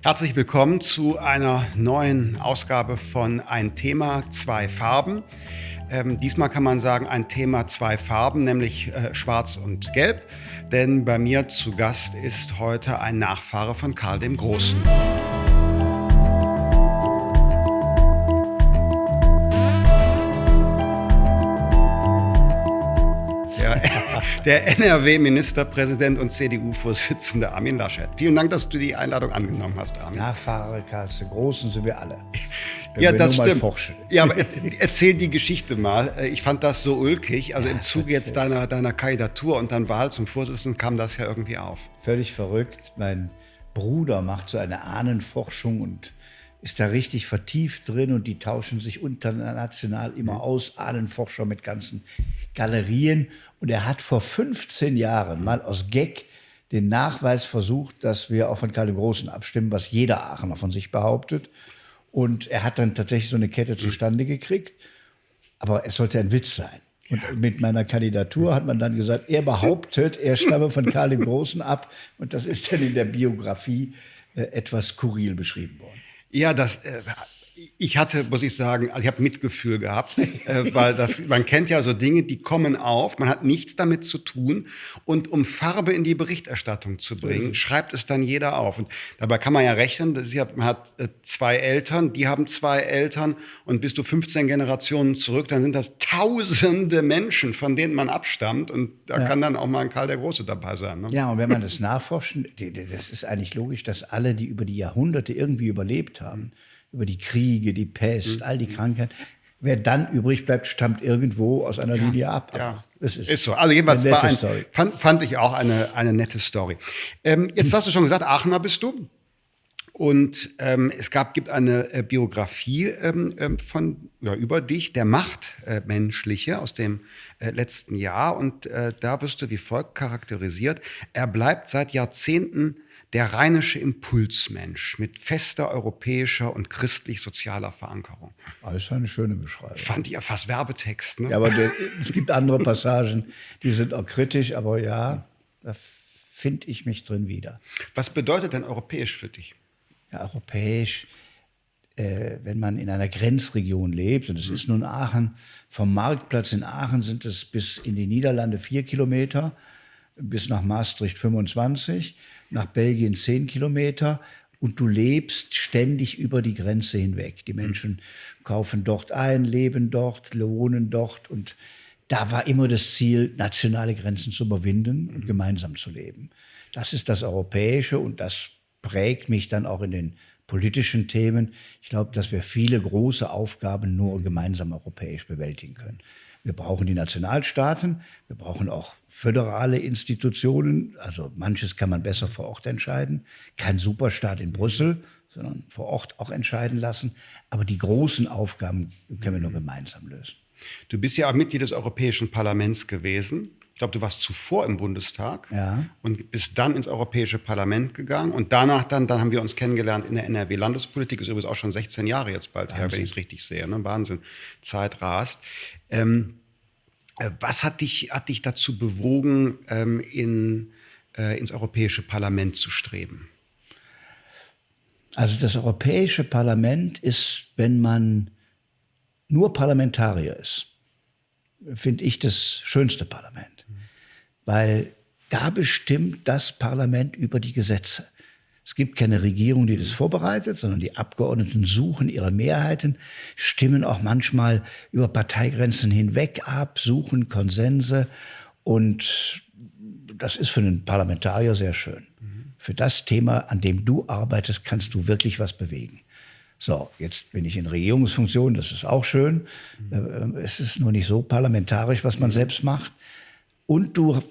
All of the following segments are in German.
Herzlich willkommen zu einer neuen Ausgabe von Ein Thema, zwei Farben. Ähm, diesmal kann man sagen, ein Thema, zwei Farben, nämlich äh, schwarz und gelb. Denn bei mir zu Gast ist heute ein Nachfahre von Karl dem Großen. Der NRW-Ministerpräsident und CDU-Vorsitzende Armin Laschet. Vielen Dank, dass du die Einladung angenommen hast, Armin. Nachfahre Karls den Großen sind wir alle. Ja, wir das stimmt. Ja, aber erzähl die Geschichte mal. Ich fand das so ulkig. Also im Zuge jetzt deiner, deiner Kandidatur und dann Wahl zum Vorsitzenden kam das ja irgendwie auf. Völlig verrückt. Mein Bruder macht so eine Ahnenforschung und ist da richtig vertieft drin und die tauschen sich international immer mhm. aus, Ahnenforscher mit ganzen Galerien. Und er hat vor 15 Jahren mal aus Gag den Nachweis versucht, dass wir auch von Karl dem Großen abstimmen, was jeder Aachener von sich behauptet. Und er hat dann tatsächlich so eine Kette zustande gekriegt. Aber es sollte ein Witz sein. Und mit meiner Kandidatur hat man dann gesagt, er behauptet, er stamme von Karl dem Großen ab. Und das ist dann in der Biografie äh, etwas skurril beschrieben worden. Ja, das äh, ich hatte, muss ich sagen, also ich habe Mitgefühl gehabt, äh, weil das, man kennt ja so Dinge, die kommen auf, man hat nichts damit zu tun und um Farbe in die Berichterstattung zu bringen, schreibt es dann jeder auf. Und dabei kann man ja rechnen, das ist man hat äh, zwei Eltern, die haben zwei Eltern und bist du 15 Generationen zurück, dann sind das tausende Menschen, von denen man abstammt und da ja. kann dann auch mal ein Karl der Große dabei sein. Ne? Ja, und wenn man das nachforscht, das ist eigentlich logisch, dass alle, die über die Jahrhunderte irgendwie überlebt haben, über die Kriege, die Pest, mhm. all die Krankheiten. Wer dann übrig bleibt, stammt irgendwo aus einer ja, Linie ab. Ja, das ist, ist so. Also jedenfalls eine nette ein, Story. Fand, fand, ich auch eine, eine nette Story. Ähm, jetzt hast du schon gesagt, Aachener bist du. Und ähm, es gab, gibt eine äh, Biografie ähm, ähm von, ja, über dich, der Machtmenschliche äh, aus dem äh, letzten Jahr. Und äh, da wirst du wie folgt charakterisiert. Er bleibt seit Jahrzehnten der rheinische Impulsmensch mit fester europäischer und christlich-sozialer Verankerung. Das ist eine schöne Beschreibung. Fand ihr fast Werbetext, ne? Ja, aber der, es gibt andere Passagen, die sind auch kritisch, aber ja, da finde ich mich drin wieder. Was bedeutet denn europäisch für dich? Ja, europäisch, äh, wenn man in einer Grenzregion lebt, und es mhm. ist nun Aachen, vom Marktplatz in Aachen sind es bis in die Niederlande vier Kilometer, bis nach Maastricht 25 nach Belgien zehn Kilometer und du lebst ständig über die Grenze hinweg. Die Menschen kaufen dort ein, leben dort, wohnen dort und da war immer das Ziel, nationale Grenzen zu überwinden und gemeinsam zu leben. Das ist das Europäische und das prägt mich dann auch in den politischen Themen. Ich glaube, dass wir viele große Aufgaben nur gemeinsam europäisch bewältigen können. Wir brauchen die Nationalstaaten, wir brauchen auch föderale Institutionen. Also manches kann man besser vor Ort entscheiden. Kein Superstaat in Brüssel, sondern vor Ort auch entscheiden lassen. Aber die großen Aufgaben können wir nur gemeinsam lösen. Du bist ja auch Mitglied des Europäischen Parlaments gewesen. Ich glaube, du warst zuvor im Bundestag ja. und bist dann ins Europäische Parlament gegangen. Und danach dann, dann haben wir uns kennengelernt in der NRW-Landespolitik. Ist übrigens auch schon 16 Jahre jetzt bald Wahnsinn. her, wenn ich es richtig sehe. Ne? Wahnsinn. Zeit rast. Ähm, äh, was hat dich, hat dich dazu bewogen, ähm, in, äh, ins Europäische Parlament zu streben? Also das Europäische Parlament ist, wenn man nur Parlamentarier ist, finde ich das schönste Parlament weil da bestimmt das Parlament über die Gesetze. Es gibt keine Regierung, die das vorbereitet, sondern die Abgeordneten suchen ihre Mehrheiten, stimmen auch manchmal über Parteigrenzen hinweg ab, suchen Konsense. Und das ist für einen Parlamentarier sehr schön. Für das Thema, an dem du arbeitest, kannst du wirklich was bewegen. So, jetzt bin ich in Regierungsfunktion, das ist auch schön. Mhm. Es ist nur nicht so parlamentarisch, was man mhm. selbst macht. Und du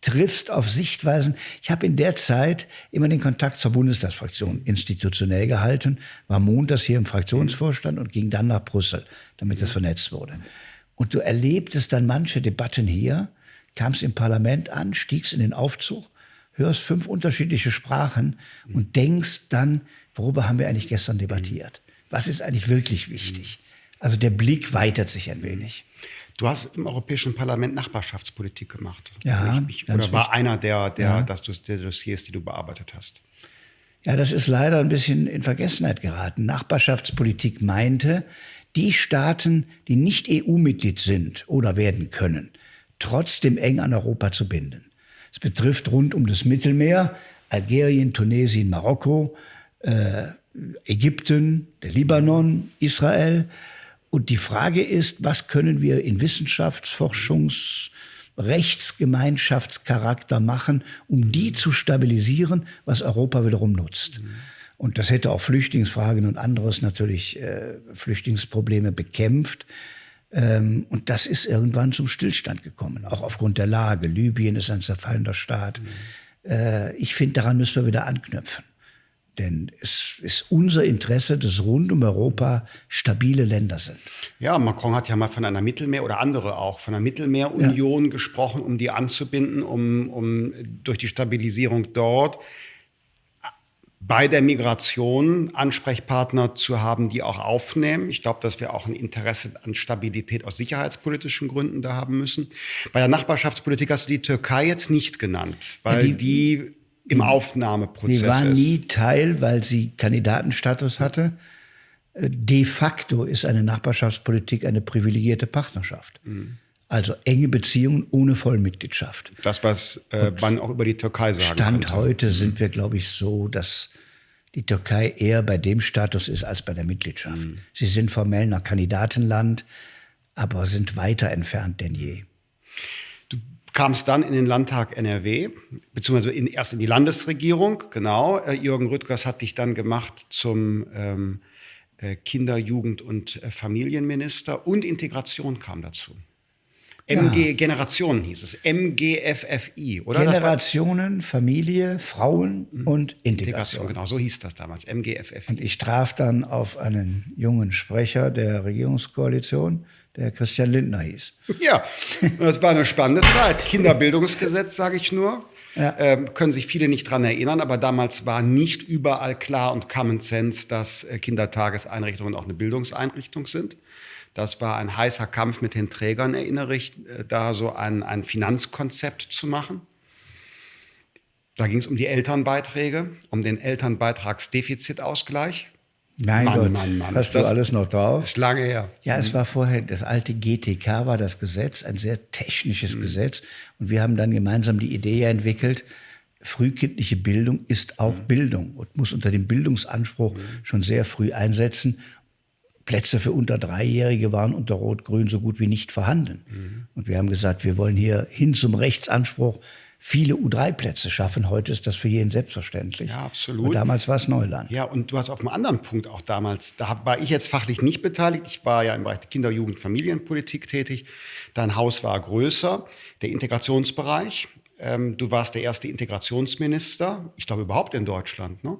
triffst auf Sichtweisen. Ich habe in der Zeit immer den Kontakt zur Bundestagsfraktion institutionell gehalten, war montags hier im Fraktionsvorstand und ging dann nach Brüssel, damit das vernetzt wurde. Und du erlebtest dann manche Debatten hier, kamst im Parlament an, stiegst in den Aufzug, hörst fünf unterschiedliche Sprachen und denkst dann, worüber haben wir eigentlich gestern debattiert? Was ist eigentlich wirklich wichtig? Also der Blick weitert sich ein wenig. Du hast im Europäischen Parlament Nachbarschaftspolitik gemacht. Ja. Ich, oder war einer der, der, ja. das, der Dossiers, die du bearbeitet hast. Ja, das ist leider ein bisschen in Vergessenheit geraten. Nachbarschaftspolitik meinte, die Staaten, die nicht EU-Mitglied sind oder werden können, trotzdem eng an Europa zu binden. Es betrifft rund um das Mittelmeer, Algerien, Tunesien, Marokko, äh, Ägypten, der Libanon, Israel. Und die Frage ist, was können wir in Wissenschaftsforschungs- Rechtsgemeinschaftscharakter machen, um die zu stabilisieren, was Europa wiederum nutzt. Und das hätte auch Flüchtlingsfragen und anderes natürlich äh, Flüchtlingsprobleme bekämpft. Ähm, und das ist irgendwann zum Stillstand gekommen, auch aufgrund der Lage. Libyen ist ein zerfallender Staat. Mhm. Äh, ich finde, daran müssen wir wieder anknüpfen. Denn es ist unser Interesse, dass rund um Europa stabile Länder sind. Ja, Macron hat ja mal von einer Mittelmeer oder andere auch von einer Mittelmeerunion ja. gesprochen, um die anzubinden, um, um durch die Stabilisierung dort bei der Migration Ansprechpartner zu haben, die auch aufnehmen. Ich glaube, dass wir auch ein Interesse an Stabilität aus sicherheitspolitischen Gründen da haben müssen. Bei der Nachbarschaftspolitik hast du die Türkei jetzt nicht genannt, weil ja, die, die im Aufnahmeprozess Die war nie Teil, weil sie Kandidatenstatus hatte. De facto ist eine Nachbarschaftspolitik eine privilegierte Partnerschaft. Mhm. Also enge Beziehungen ohne Vollmitgliedschaft. Das, was äh, man auch über die Türkei sagen Stand konnte. heute sind wir, glaube ich, so, dass die Türkei eher bei dem Status ist als bei der Mitgliedschaft. Mhm. Sie sind formell noch Kandidatenland, aber sind weiter entfernt denn je kamst dann in den Landtag NRW, beziehungsweise in, erst in die Landesregierung, genau. Äh, Jürgen Rüttgers hat dich dann gemacht zum ähm, äh, Kinder-, Jugend- und äh, Familienminister und Integration kam dazu. MG ja. Generationen hieß es, MGFFI, oder? Generationen, Familie, Frauen mhm. und Integration. Integration. Genau, so hieß das damals, MGFFI. Und ich traf dann auf einen jungen Sprecher der Regierungskoalition, der Christian Lindner hieß. Ja, das war eine spannende Zeit. Kinderbildungsgesetz, sage ich nur. Ja. Ähm, können sich viele nicht dran erinnern, aber damals war nicht überall klar und Common Sense, dass äh, Kindertageseinrichtungen auch eine Bildungseinrichtung sind. Das war ein heißer Kampf mit den Trägern, erinnere ich, äh, da so ein, ein Finanzkonzept zu machen. Da ging es um die Elternbeiträge, um den Elternbeitragsdefizitausgleich. Mein Mann, Gott, Mann, Mann. hast du alles noch drauf? Ist lange her. Ja, es war vorher, das alte GTK war das Gesetz, ein sehr technisches mhm. Gesetz. Und wir haben dann gemeinsam die Idee entwickelt, frühkindliche Bildung ist auch mhm. Bildung und muss unter dem Bildungsanspruch mhm. schon sehr früh einsetzen. Plätze für unter Dreijährige waren unter Rot-Grün so gut wie nicht vorhanden. Mhm. Und wir haben gesagt, wir wollen hier hin zum Rechtsanspruch viele U3-Plätze schaffen. Heute ist das für jeden selbstverständlich. Ja, absolut. Und damals war es Neuland. Ja, und du hast auf einem anderen Punkt auch damals, da war ich jetzt fachlich nicht beteiligt. Ich war ja im Bereich der Kinder-, Jugend-, Familienpolitik tätig. Dein Haus war größer, der Integrationsbereich. Ähm, du warst der erste Integrationsminister, ich glaube überhaupt in Deutschland. Ne?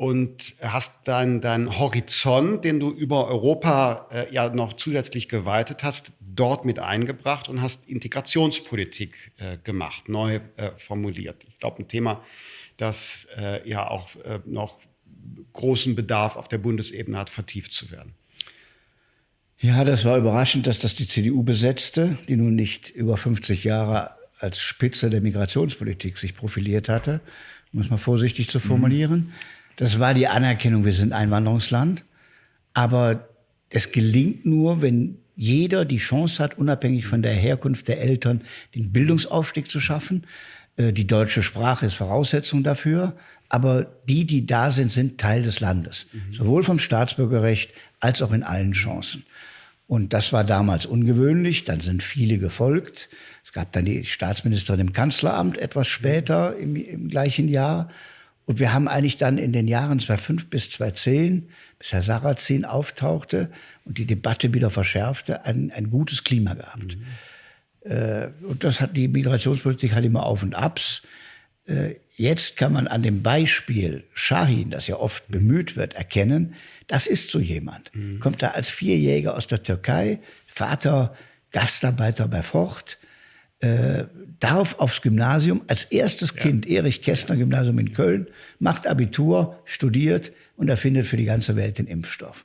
Und hast deinen dein Horizont, den du über Europa äh, ja noch zusätzlich geweitet hast, dort mit eingebracht und hast Integrationspolitik äh, gemacht, neu äh, formuliert. Ich glaube, ein Thema, das äh, ja auch äh, noch großen Bedarf auf der Bundesebene hat, vertieft zu werden. Ja, das war überraschend, dass das die CDU besetzte, die nun nicht über 50 Jahre als Spitze der Migrationspolitik sich profiliert hatte, um es mal vorsichtig zu formulieren. Mhm. Das war die Anerkennung, wir sind Einwanderungsland. Aber es gelingt nur, wenn jeder die Chance hat, unabhängig von der Herkunft der Eltern, den Bildungsaufstieg zu schaffen. Äh, die deutsche Sprache ist Voraussetzung dafür. Aber die, die da sind, sind Teil des Landes. Mhm. Sowohl vom Staatsbürgerrecht als auch in allen Chancen. Und das war damals ungewöhnlich. Dann sind viele gefolgt. Es gab dann die Staatsministerin im Kanzleramt etwas später im, im gleichen Jahr. Und wir haben eigentlich dann in den Jahren 2005 bis 2010, bis Herr Sarrazin auftauchte und die Debatte wieder verschärfte, ein, ein gutes Klima gehabt. Mhm. Äh, und das hat die Migrationspolitik hat immer Auf und Abs. Äh, jetzt kann man an dem Beispiel Shahin, das ja oft bemüht wird, erkennen, das ist so jemand. Mhm. Kommt da als Vierjäger aus der Türkei, Vater Gastarbeiter bei Ford, äh, darf aufs Gymnasium als erstes ja. Kind, Erich Kästner Gymnasium in Köln, macht Abitur, studiert und erfindet für die ganze Welt den Impfstoff.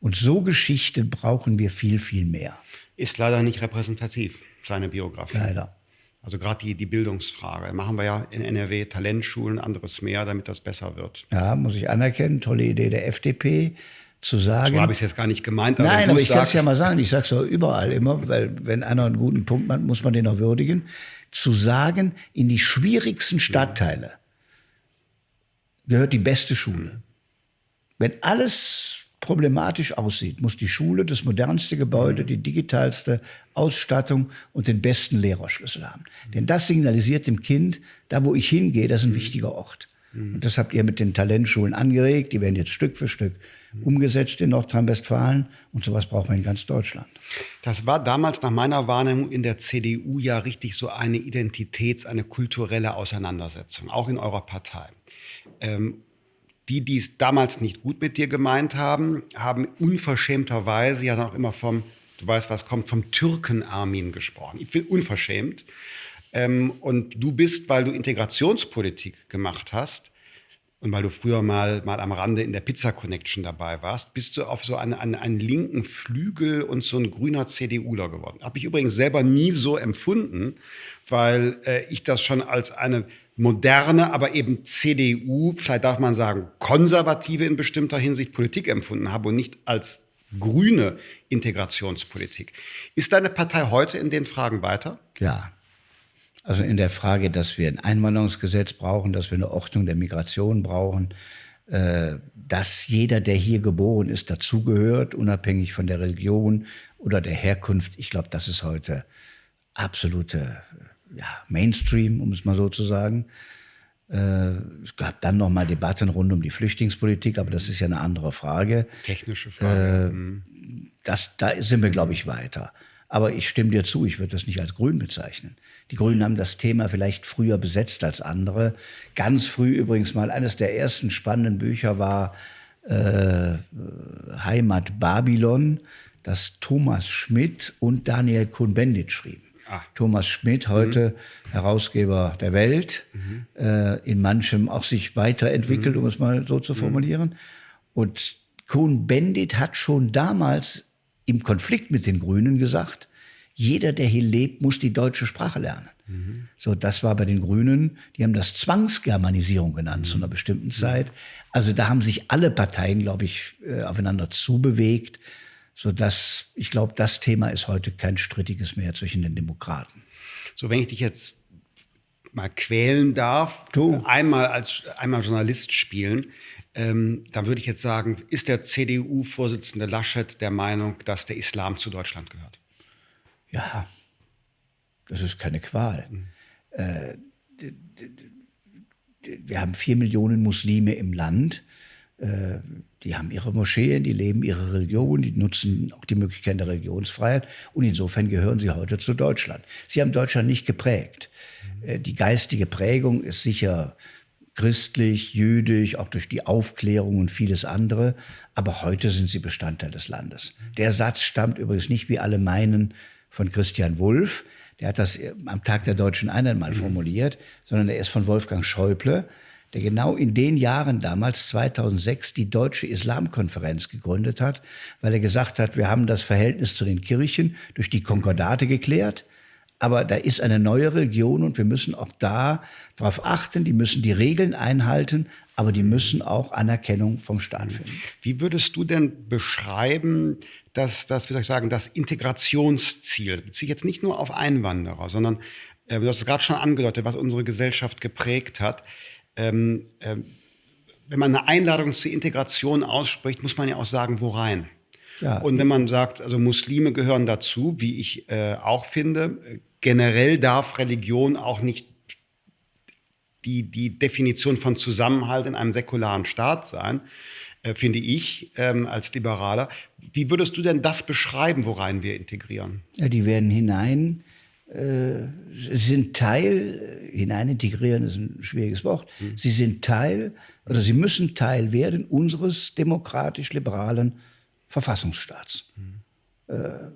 Und so Geschichten brauchen wir viel, viel mehr. Ist leider nicht repräsentativ, seine Biografie. Leider. Also gerade die, die Bildungsfrage. Machen wir ja in NRW Talentschulen, anderes mehr, damit das besser wird. Ja, muss ich anerkennen. Tolle Idee der FDP zu sagen. So habe ich es jetzt gar nicht gemeint. Aber Nein, aber ich kann es ja mal sagen. Ich sage es überall immer, weil wenn einer einen guten Punkt hat, muss man den auch würdigen. Zu sagen, in die schwierigsten Stadtteile gehört die beste Schule. Wenn alles problematisch aussieht, muss die Schule das modernste Gebäude, die digitalste Ausstattung und den besten Lehrerschlüssel haben. Denn das signalisiert dem Kind, da wo ich hingehe, das ist ein wichtiger Ort. Und das habt ihr mit den Talentschulen angeregt. Die werden jetzt Stück für Stück umgesetzt in Nordrhein-Westfalen. Und sowas braucht man in ganz Deutschland. Das war damals nach meiner Wahrnehmung in der CDU ja richtig so eine Identitäts-, eine kulturelle Auseinandersetzung, auch in eurer Partei. Ähm, die, die es damals nicht gut mit dir gemeint haben, haben unverschämterweise ja dann auch immer vom, du weißt, was kommt, vom Türken-Armin gesprochen. Ich bin unverschämt. Ähm, und du bist, weil du Integrationspolitik gemacht hast und weil du früher mal, mal am Rande in der Pizza Connection dabei warst, bist du auf so eine, eine, einen linken Flügel und so ein grüner CDUler geworden. Habe ich übrigens selber nie so empfunden, weil äh, ich das schon als eine moderne, aber eben CDU, vielleicht darf man sagen, konservative in bestimmter Hinsicht Politik empfunden habe und nicht als grüne Integrationspolitik. Ist deine Partei heute in den Fragen weiter? Ja. Also in der Frage, dass wir ein Einwanderungsgesetz brauchen, dass wir eine Ordnung der Migration brauchen, äh, dass jeder, der hier geboren ist, dazugehört, unabhängig von der Religion oder der Herkunft. Ich glaube, das ist heute absolute ja, Mainstream, um es mal so zu sagen. Äh, es gab dann noch mal Debatten rund um die Flüchtlingspolitik, aber das ist ja eine andere Frage. Technische Frage. Äh, mhm. das, da sind wir, glaube ich, weiter. Aber ich stimme dir zu, ich würde das nicht als grün bezeichnen. Die Grünen haben das Thema vielleicht früher besetzt als andere. Ganz früh übrigens mal, eines der ersten spannenden Bücher war äh, Heimat Babylon, das Thomas Schmidt und Daniel Kuhn-Bendit schrieben. Ah. Thomas Schmidt, heute mhm. Herausgeber der Welt, mhm. äh, in manchem auch sich weiterentwickelt, mhm. um es mal so zu mhm. formulieren. Und Kuhn-Bendit hat schon damals im Konflikt mit den Grünen gesagt, jeder, der hier lebt, muss die deutsche Sprache lernen. Mhm. So, das war bei den Grünen, die haben das Zwangsgermanisierung genannt mhm. zu einer bestimmten Zeit. Also da haben sich alle Parteien, glaube ich, äh, aufeinander zubewegt, sodass ich glaube, das Thema ist heute kein strittiges mehr zwischen den Demokraten. So, wenn ich dich jetzt mal quälen darf, du. einmal als einmal Journalist spielen, ähm, dann würde ich jetzt sagen, ist der CDU-Vorsitzende Laschet der Meinung, dass der Islam zu Deutschland gehört? Ja, das ist keine Qual. Mhm. Äh, wir haben vier Millionen Muslime im Land. Äh, die haben ihre Moscheen, die leben ihre Religion, die nutzen auch die Möglichkeit der Religionsfreiheit. Und insofern gehören sie heute zu Deutschland. Sie haben Deutschland nicht geprägt. Mhm. Äh, die geistige Prägung ist sicher christlich, jüdisch, auch durch die Aufklärung und vieles andere. Aber heute sind sie Bestandteil des Landes. Der Satz stammt übrigens nicht, wie alle meinen, von Christian Wulff. Der hat das am Tag der deutschen Einheit mal formuliert, sondern er ist von Wolfgang Schäuble, der genau in den Jahren damals, 2006, die Deutsche Islamkonferenz gegründet hat, weil er gesagt hat, wir haben das Verhältnis zu den Kirchen durch die Konkordate geklärt aber da ist eine neue Religion und wir müssen auch da darauf achten, die müssen die Regeln einhalten, aber die müssen auch Anerkennung vom Staat finden. Wie würdest du denn beschreiben, dass das, wie soll ich sagen, das Integrationsziel, beziehe ich jetzt nicht nur auf Einwanderer, sondern äh, du hast es gerade schon angedeutet, was unsere Gesellschaft geprägt hat. Ähm, äh, wenn man eine Einladung zur Integration ausspricht, muss man ja auch sagen, wo rein. Ja. Und wenn man sagt, also Muslime gehören dazu, wie ich äh, auch finde, generell darf Religion auch nicht die, die Definition von Zusammenhalt in einem säkularen Staat sein, äh, finde ich ähm, als Liberaler. Wie würdest du denn das beschreiben, worein wir integrieren? Ja, die werden hinein, äh, sind Teil, hinein integrieren ist ein schwieriges Wort, mhm. sie sind Teil oder sie müssen Teil werden unseres demokratisch-liberalen Verfassungsstaats. Mhm. Äh,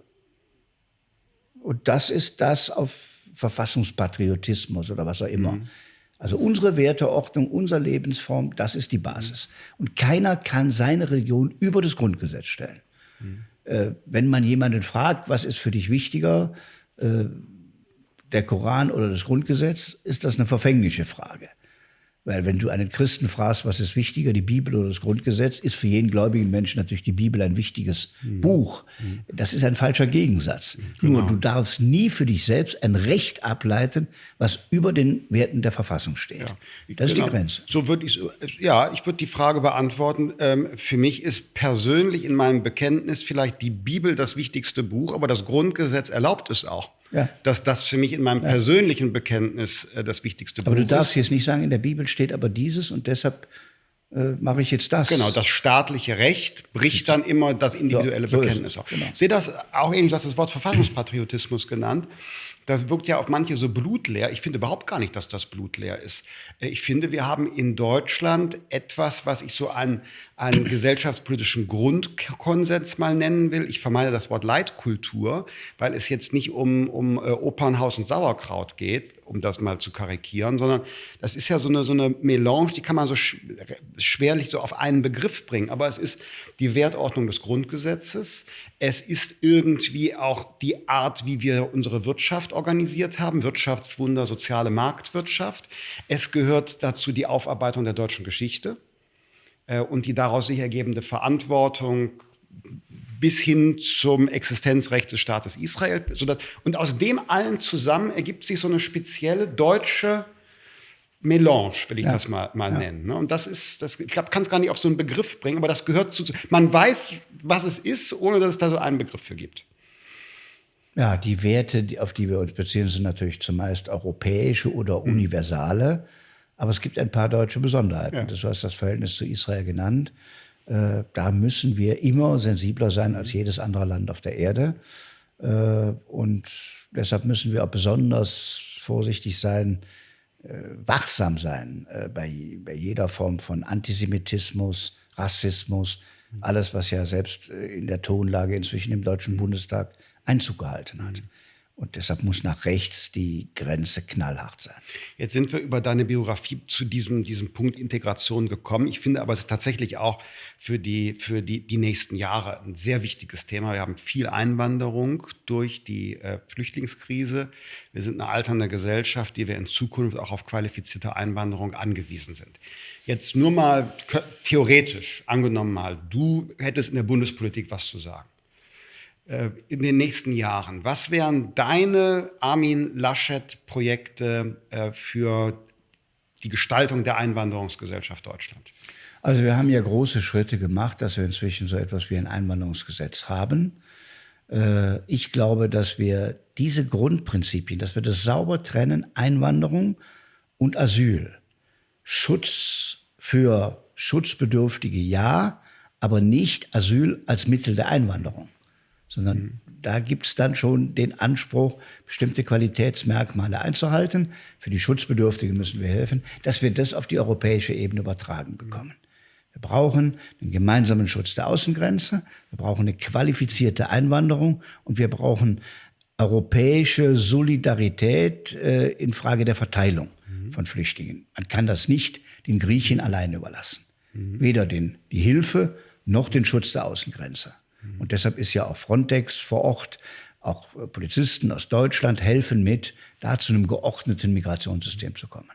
und das ist das auf Verfassungspatriotismus oder was auch immer. Mhm. Also unsere Werteordnung, unsere Lebensform, das ist die Basis. Und keiner kann seine Religion über das Grundgesetz stellen. Mhm. Äh, wenn man jemanden fragt, was ist für dich wichtiger, äh, der Koran oder das Grundgesetz, ist das eine verfängliche Frage. Weil wenn du einen Christen fragst, was ist wichtiger, die Bibel oder das Grundgesetz, ist für jeden gläubigen Menschen natürlich die Bibel ein wichtiges mhm. Buch. Das ist ein falscher Gegensatz. Genau. Nur du darfst nie für dich selbst ein Recht ableiten, was über den Werten der Verfassung steht. Ja. Das genau. ist die genau. Grenze. So würde ich ja, ich würde die Frage beantworten. Ähm, für mich ist persönlich in meinem Bekenntnis vielleicht die Bibel das wichtigste Buch, aber das Grundgesetz erlaubt es auch ja. dass das für mich in meinem ja. persönlichen Bekenntnis äh, das wichtigste aber Buch ist. Aber du darfst jetzt nicht sagen, in der Bibel steht aber dieses und deshalb äh, mache ich jetzt das. Genau, das staatliche Recht bricht dann immer das individuelle so, so Bekenntnis auf. Genau. Ich sehe das auch ähnlich, du hast das Wort Verfassungspatriotismus genannt. Das wirkt ja auf manche so blutleer. Ich finde überhaupt gar nicht, dass das blutleer ist. Äh, ich finde, wir haben in Deutschland etwas, was ich so an einen gesellschaftspolitischen Grundkonsens mal nennen will. Ich vermeide das Wort Leitkultur, weil es jetzt nicht um, um äh, Opernhaus und Sauerkraut geht, um das mal zu karikieren, sondern das ist ja so eine, so eine Melange, die kann man so sch schwerlich so auf einen Begriff bringen. Aber es ist die Wertordnung des Grundgesetzes. Es ist irgendwie auch die Art, wie wir unsere Wirtschaft organisiert haben, Wirtschaftswunder, soziale Marktwirtschaft. Es gehört dazu die Aufarbeitung der deutschen Geschichte äh, und die daraus sich ergebende Verantwortung bis hin zum Existenzrecht des Staates Israel. Und aus dem allen zusammen ergibt sich so eine spezielle deutsche Melange, will ich ja. das mal, mal ja. nennen. Ne? Und das ist, das, ich glaube, kann es gar nicht auf so einen Begriff bringen, aber das gehört zu. Man weiß, was es ist, ohne dass es da so einen Begriff für gibt. Ja, die Werte, auf die wir uns beziehen, sind natürlich zumeist europäische oder mhm. universale. Aber es gibt ein paar deutsche Besonderheiten. Ja. Du hast das Verhältnis zu Israel genannt. Äh, da müssen wir immer sensibler sein als jedes andere Land auf der Erde. Äh, und deshalb müssen wir auch besonders vorsichtig sein, äh, wachsam sein bei, bei jeder Form von Antisemitismus, Rassismus, alles, was ja selbst in der Tonlage inzwischen im Deutschen Bundestag Einzug gehalten hat. Und deshalb muss nach rechts die Grenze knallhart sein. Jetzt sind wir über deine Biografie zu diesem, diesem Punkt Integration gekommen. Ich finde aber, es ist tatsächlich auch für, die, für die, die nächsten Jahre ein sehr wichtiges Thema. Wir haben viel Einwanderung durch die äh, Flüchtlingskrise. Wir sind eine alternde Gesellschaft, die wir in Zukunft auch auf qualifizierte Einwanderung angewiesen sind. Jetzt nur mal theoretisch, angenommen mal, du hättest in der Bundespolitik was zu sagen. Äh, in den nächsten Jahren? Was wären deine Armin Laschet-Projekte äh, für die Gestaltung der Einwanderungsgesellschaft Deutschland? Also wir haben ja große Schritte gemacht, dass wir inzwischen so etwas wie ein Einwanderungsgesetz haben. Äh, ich glaube, dass wir diese Grundprinzipien, dass wir das sauber trennen, Einwanderung und Asyl, Schutz für Schutzbedürftige ja, aber nicht Asyl als Mittel der Einwanderung sondern mhm. da gibt es dann schon den Anspruch, bestimmte Qualitätsmerkmale einzuhalten. Für die Schutzbedürftigen müssen wir helfen, dass wir das auf die europäische Ebene übertragen bekommen. Wir brauchen einen gemeinsamen Schutz der Außengrenze, wir brauchen eine qualifizierte Einwanderung und wir brauchen europäische Solidarität äh, in Frage der Verteilung mhm. von Flüchtlingen. Man kann das nicht den Griechen alleine überlassen. Mhm. Weder den, die Hilfe noch den Schutz der Außengrenze. Und deshalb ist ja auch Frontex vor Ort, auch Polizisten aus Deutschland helfen mit, da zu einem geordneten Migrationssystem zu kommen.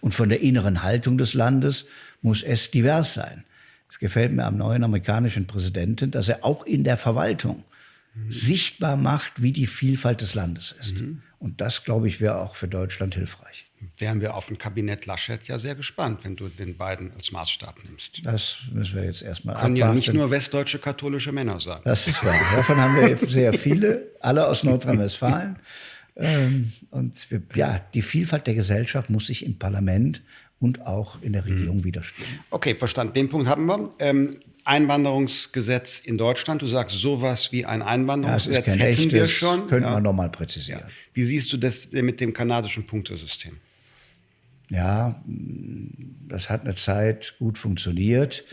Und von der inneren Haltung des Landes muss es divers sein. Es gefällt mir am neuen amerikanischen Präsidenten, dass er auch in der Verwaltung mhm. sichtbar macht, wie die Vielfalt des Landes ist. Mhm. Und das, glaube ich, wäre auch für Deutschland hilfreich wären wir auf ein Kabinett Laschet ja sehr gespannt, wenn du den beiden als Maßstab nimmst. Das müssen wir jetzt erstmal Können abwarten. ja nicht nur westdeutsche katholische Männer sein. Das ist wahr. Davon haben wir sehr viele, alle aus Nordrhein-Westfalen. Ähm, und wir, ja, die Vielfalt der Gesellschaft muss sich im Parlament und auch in der Regierung hm. widerspiegeln. Okay, verstanden. Den Punkt haben wir. Ähm, Einwanderungsgesetz in Deutschland. Du sagst, sowas wie ein Einwanderungsgesetz ja, hätten echtes, wir schon. Könnte ja. man nochmal präzisieren. Wie siehst du das mit dem kanadischen Punktesystem? Ja, das hat eine Zeit gut funktioniert.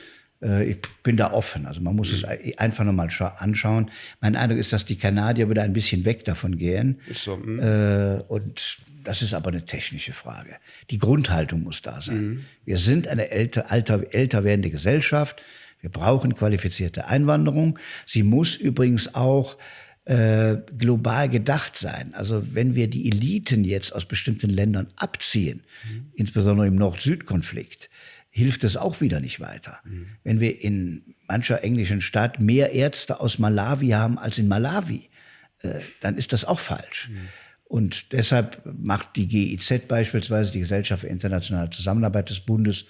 Äh, ich bin da offen. Also man muss mhm. es einfach nochmal anschauen. Mein Eindruck ist, dass die Kanadier wieder ein bisschen weg davon gehen. Ist so, mhm. und das ist aber eine technische Frage. Die Grundhaltung muss da sein. Mhm. Wir sind eine älter, alter, älter werdende Gesellschaft. Wir brauchen qualifizierte Einwanderung. Sie muss übrigens auch äh, global gedacht sein. Also wenn wir die Eliten jetzt aus bestimmten Ländern abziehen, mhm. insbesondere im Nord-Süd-Konflikt, hilft es auch wieder nicht weiter. Mhm. Wenn wir in mancher englischen Stadt mehr Ärzte aus Malawi haben als in Malawi, äh, dann ist das auch falsch. Mhm. Und deshalb macht die GIZ beispielsweise, die Gesellschaft für internationale Zusammenarbeit des Bundes,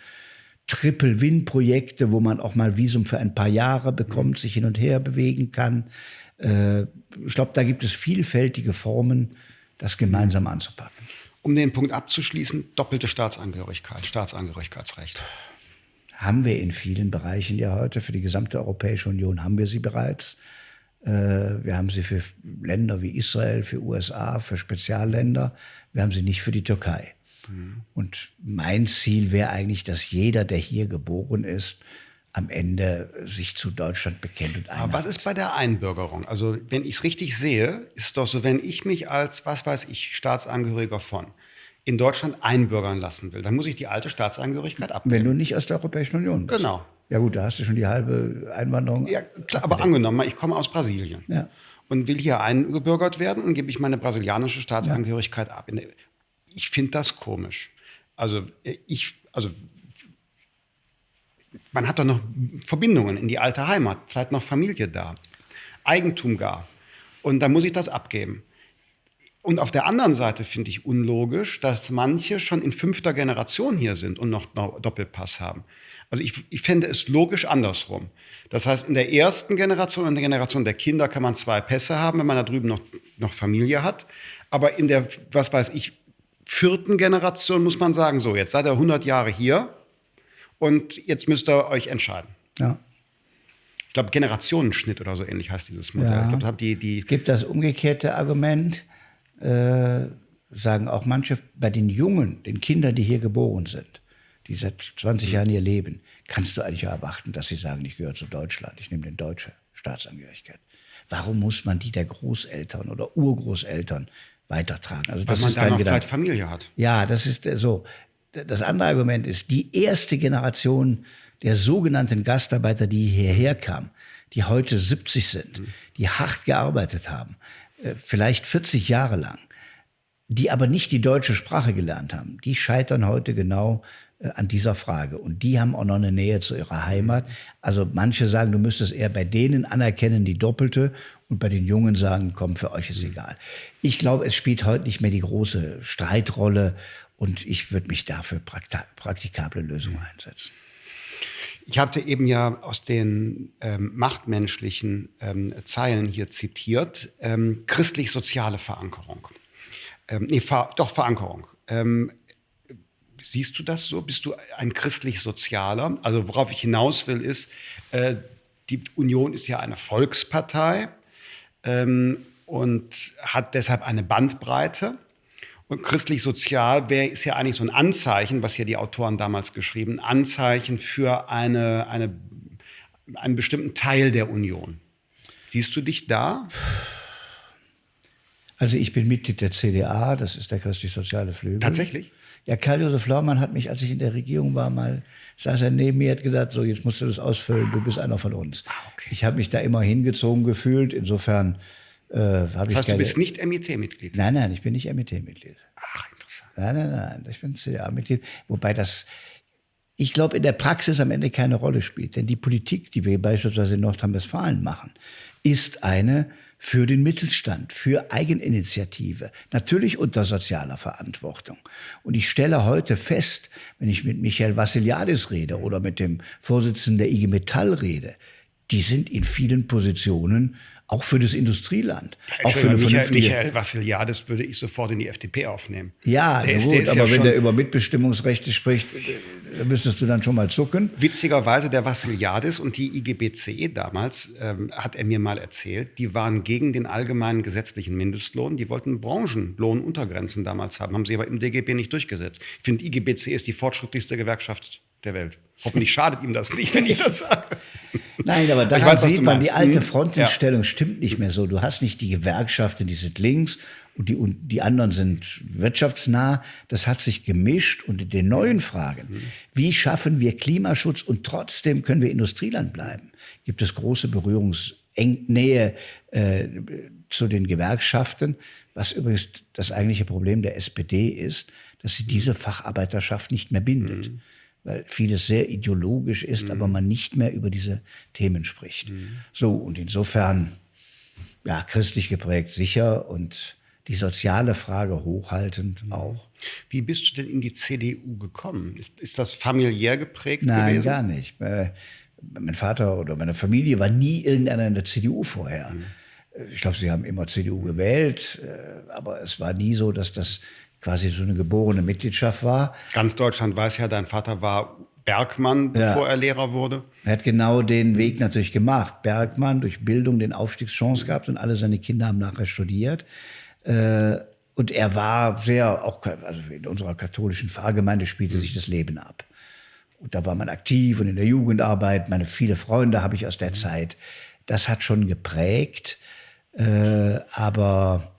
Triple-Win-Projekte, wo man auch mal Visum für ein paar Jahre bekommt, sich hin und her bewegen kann. Äh, ich glaube, da gibt es vielfältige Formen, das gemeinsam anzupacken. Um den Punkt abzuschließen, doppelte Staatsangehörigkeit, Staatsangehörigkeitsrecht. Haben wir in vielen Bereichen ja heute, für die gesamte Europäische Union haben wir sie bereits. Äh, wir haben sie für Länder wie Israel, für USA, für Spezialländer. Wir haben sie nicht für die Türkei. Mhm. Und mein Ziel wäre eigentlich, dass jeder, der hier geboren ist, am Ende sich zu Deutschland bekennt und einhat. Aber was ist bei der Einbürgerung? Also wenn ich es richtig sehe, ist es doch so, wenn ich mich als, was weiß ich, Staatsangehöriger von in Deutschland einbürgern lassen will, dann muss ich die alte Staatsangehörigkeit abgeben. Wenn du nicht aus der Europäischen Union bist. Genau. Ja gut, da hast du schon die halbe Einwanderung. Ja, klar, aber angenommen, ich komme aus Brasilien ja. und will hier eingebürgert werden und gebe ich meine brasilianische Staatsangehörigkeit ja. ab. Ich finde das komisch. Also ich, also man hat doch noch Verbindungen in die alte Heimat, vielleicht noch Familie da, Eigentum gar. Und dann muss ich das abgeben. Und auf der anderen Seite finde ich unlogisch, dass manche schon in fünfter Generation hier sind und noch Doppelpass haben. Also ich, ich fände es logisch andersrum. Das heißt, in der ersten Generation, in der Generation der Kinder kann man zwei Pässe haben, wenn man da drüben noch, noch Familie hat. Aber in der, was weiß ich, vierten Generation muss man sagen, so, jetzt seid ihr 100 Jahre hier, und jetzt müsst ihr euch entscheiden. Ja. Ich glaube, Generationenschnitt oder so ähnlich heißt dieses Modell. Ja. Ich glaub, die, die es gibt das umgekehrte Argument, äh, sagen auch manche, bei den Jungen, den Kindern, die hier geboren sind, die seit 20 mhm. Jahren hier leben, kannst du eigentlich erwarten, dass sie sagen, ich gehöre zu Deutschland, ich nehme den deutsche Staatsangehörigkeit. Warum muss man die der Großeltern oder Urgroßeltern weitertragen? Also, Weil man da noch vielleicht Familie hat. Ja, das ist so das andere Argument ist, die erste Generation der sogenannten Gastarbeiter, die hierher kamen, die heute 70 sind, mhm. die hart gearbeitet haben, äh, vielleicht 40 Jahre lang, die aber nicht die deutsche Sprache gelernt haben, die scheitern heute genau äh, an dieser Frage. Und die haben auch noch eine Nähe zu ihrer Heimat. Also manche sagen, du müsstest eher bei denen anerkennen, die Doppelte, und bei den Jungen sagen, komm, für euch ist mhm. egal. Ich glaube, es spielt heute nicht mehr die große Streitrolle und ich würde mich dafür praktikable Lösungen einsetzen. Ich hatte eben ja aus den ähm, machtmenschlichen ähm, Zeilen hier zitiert, ähm, christlich-soziale Verankerung. Ähm, nee, ver doch Verankerung. Ähm, siehst du das so? Bist du ein christlich-sozialer? Also worauf ich hinaus will, ist, äh, die Union ist ja eine Volkspartei ähm, und hat deshalb eine Bandbreite. Christlich-sozial ist ja eigentlich so ein Anzeichen, was ja die Autoren damals geschrieben, Anzeichen für eine, eine, einen bestimmten Teil der Union. Siehst du dich da? Also ich bin Mitglied der CDA, das ist der christlich-soziale Flügel. Tatsächlich? Ja, Karl-Josef Laumann hat mich, als ich in der Regierung war, mal, saß er neben mir, hat gesagt, so jetzt musst du das ausfüllen, du bist einer von uns. Ah, okay. Ich habe mich da immer hingezogen gefühlt, insofern äh, das heißt, keine... du bist nicht MIT-Mitglied? Nein, nein, ich bin nicht MIT-Mitglied. Ach, interessant. Nein, nein, nein, ich bin CDA-Mitglied. Wobei das, ich glaube, in der Praxis am Ende keine Rolle spielt. Denn die Politik, die wir beispielsweise in Nordrhein-Westfalen machen, ist eine für den Mittelstand, für Eigeninitiative, natürlich unter sozialer Verantwortung. Und ich stelle heute fest, wenn ich mit Michael Vassiliadis rede oder mit dem Vorsitzenden der IG Metall rede, die sind in vielen Positionen auch für das Industrieland. Auch für eine Michael, Michael Vassiliadis würde ich sofort in die FDP aufnehmen. Ja, der ist, gut, aber ja wenn der über Mitbestimmungsrechte spricht, da müsstest du dann schon mal zucken. Witzigerweise der Vassiliadis und die IGBCE damals, ähm, hat er mir mal erzählt, die waren gegen den allgemeinen gesetzlichen Mindestlohn. Die wollten Branchenlohnuntergrenzen damals haben, haben sie aber im DGB nicht durchgesetzt. Ich finde, IGBCE ist die fortschrittlichste Gewerkschaft der Welt. Hoffentlich schadet ihm das nicht, wenn ich das sage. Nein, aber da sieht man, die alte hm? Frontenstellung ja. stimmt nicht mehr so. Du hast nicht die Gewerkschaften, die sind links und die, und die anderen sind wirtschaftsnah. Das hat sich gemischt und in den neuen Fragen, hm. wie schaffen wir Klimaschutz und trotzdem können wir Industrieland bleiben, gibt es große Berührungs eng Nähe äh, zu den Gewerkschaften, was übrigens das eigentliche Problem der SPD ist, dass sie diese Facharbeiterschaft nicht mehr bindet. Mhm. Weil vieles sehr ideologisch ist, mhm. aber man nicht mehr über diese Themen spricht. Mhm. So, und insofern, ja, christlich geprägt sicher und die soziale Frage hochhaltend mhm. auch. Wie bist du denn in die CDU gekommen? Ist, ist das familiär geprägt Nein, gewesen? gar nicht. Äh, mein Vater oder meine Familie war nie irgendeiner in der CDU vorher. Mhm. Ich glaube, sie haben immer CDU gewählt, äh, aber es war nie so, dass das quasi so eine geborene Mitgliedschaft war. Ganz Deutschland weiß ja, dein Vater war Bergmann, bevor ja. er Lehrer wurde. Er hat genau den Weg natürlich gemacht. Bergmann durch Bildung den Aufstiegschance gehabt und alle seine Kinder haben nachher studiert. Äh, und er war sehr, auch also in unserer katholischen Pfarrgemeinde spielte sich das Leben ab. Und da war man aktiv und in der Jugendarbeit. Meine viele Freunde habe ich aus der Zeit. Das hat schon geprägt. Äh, aber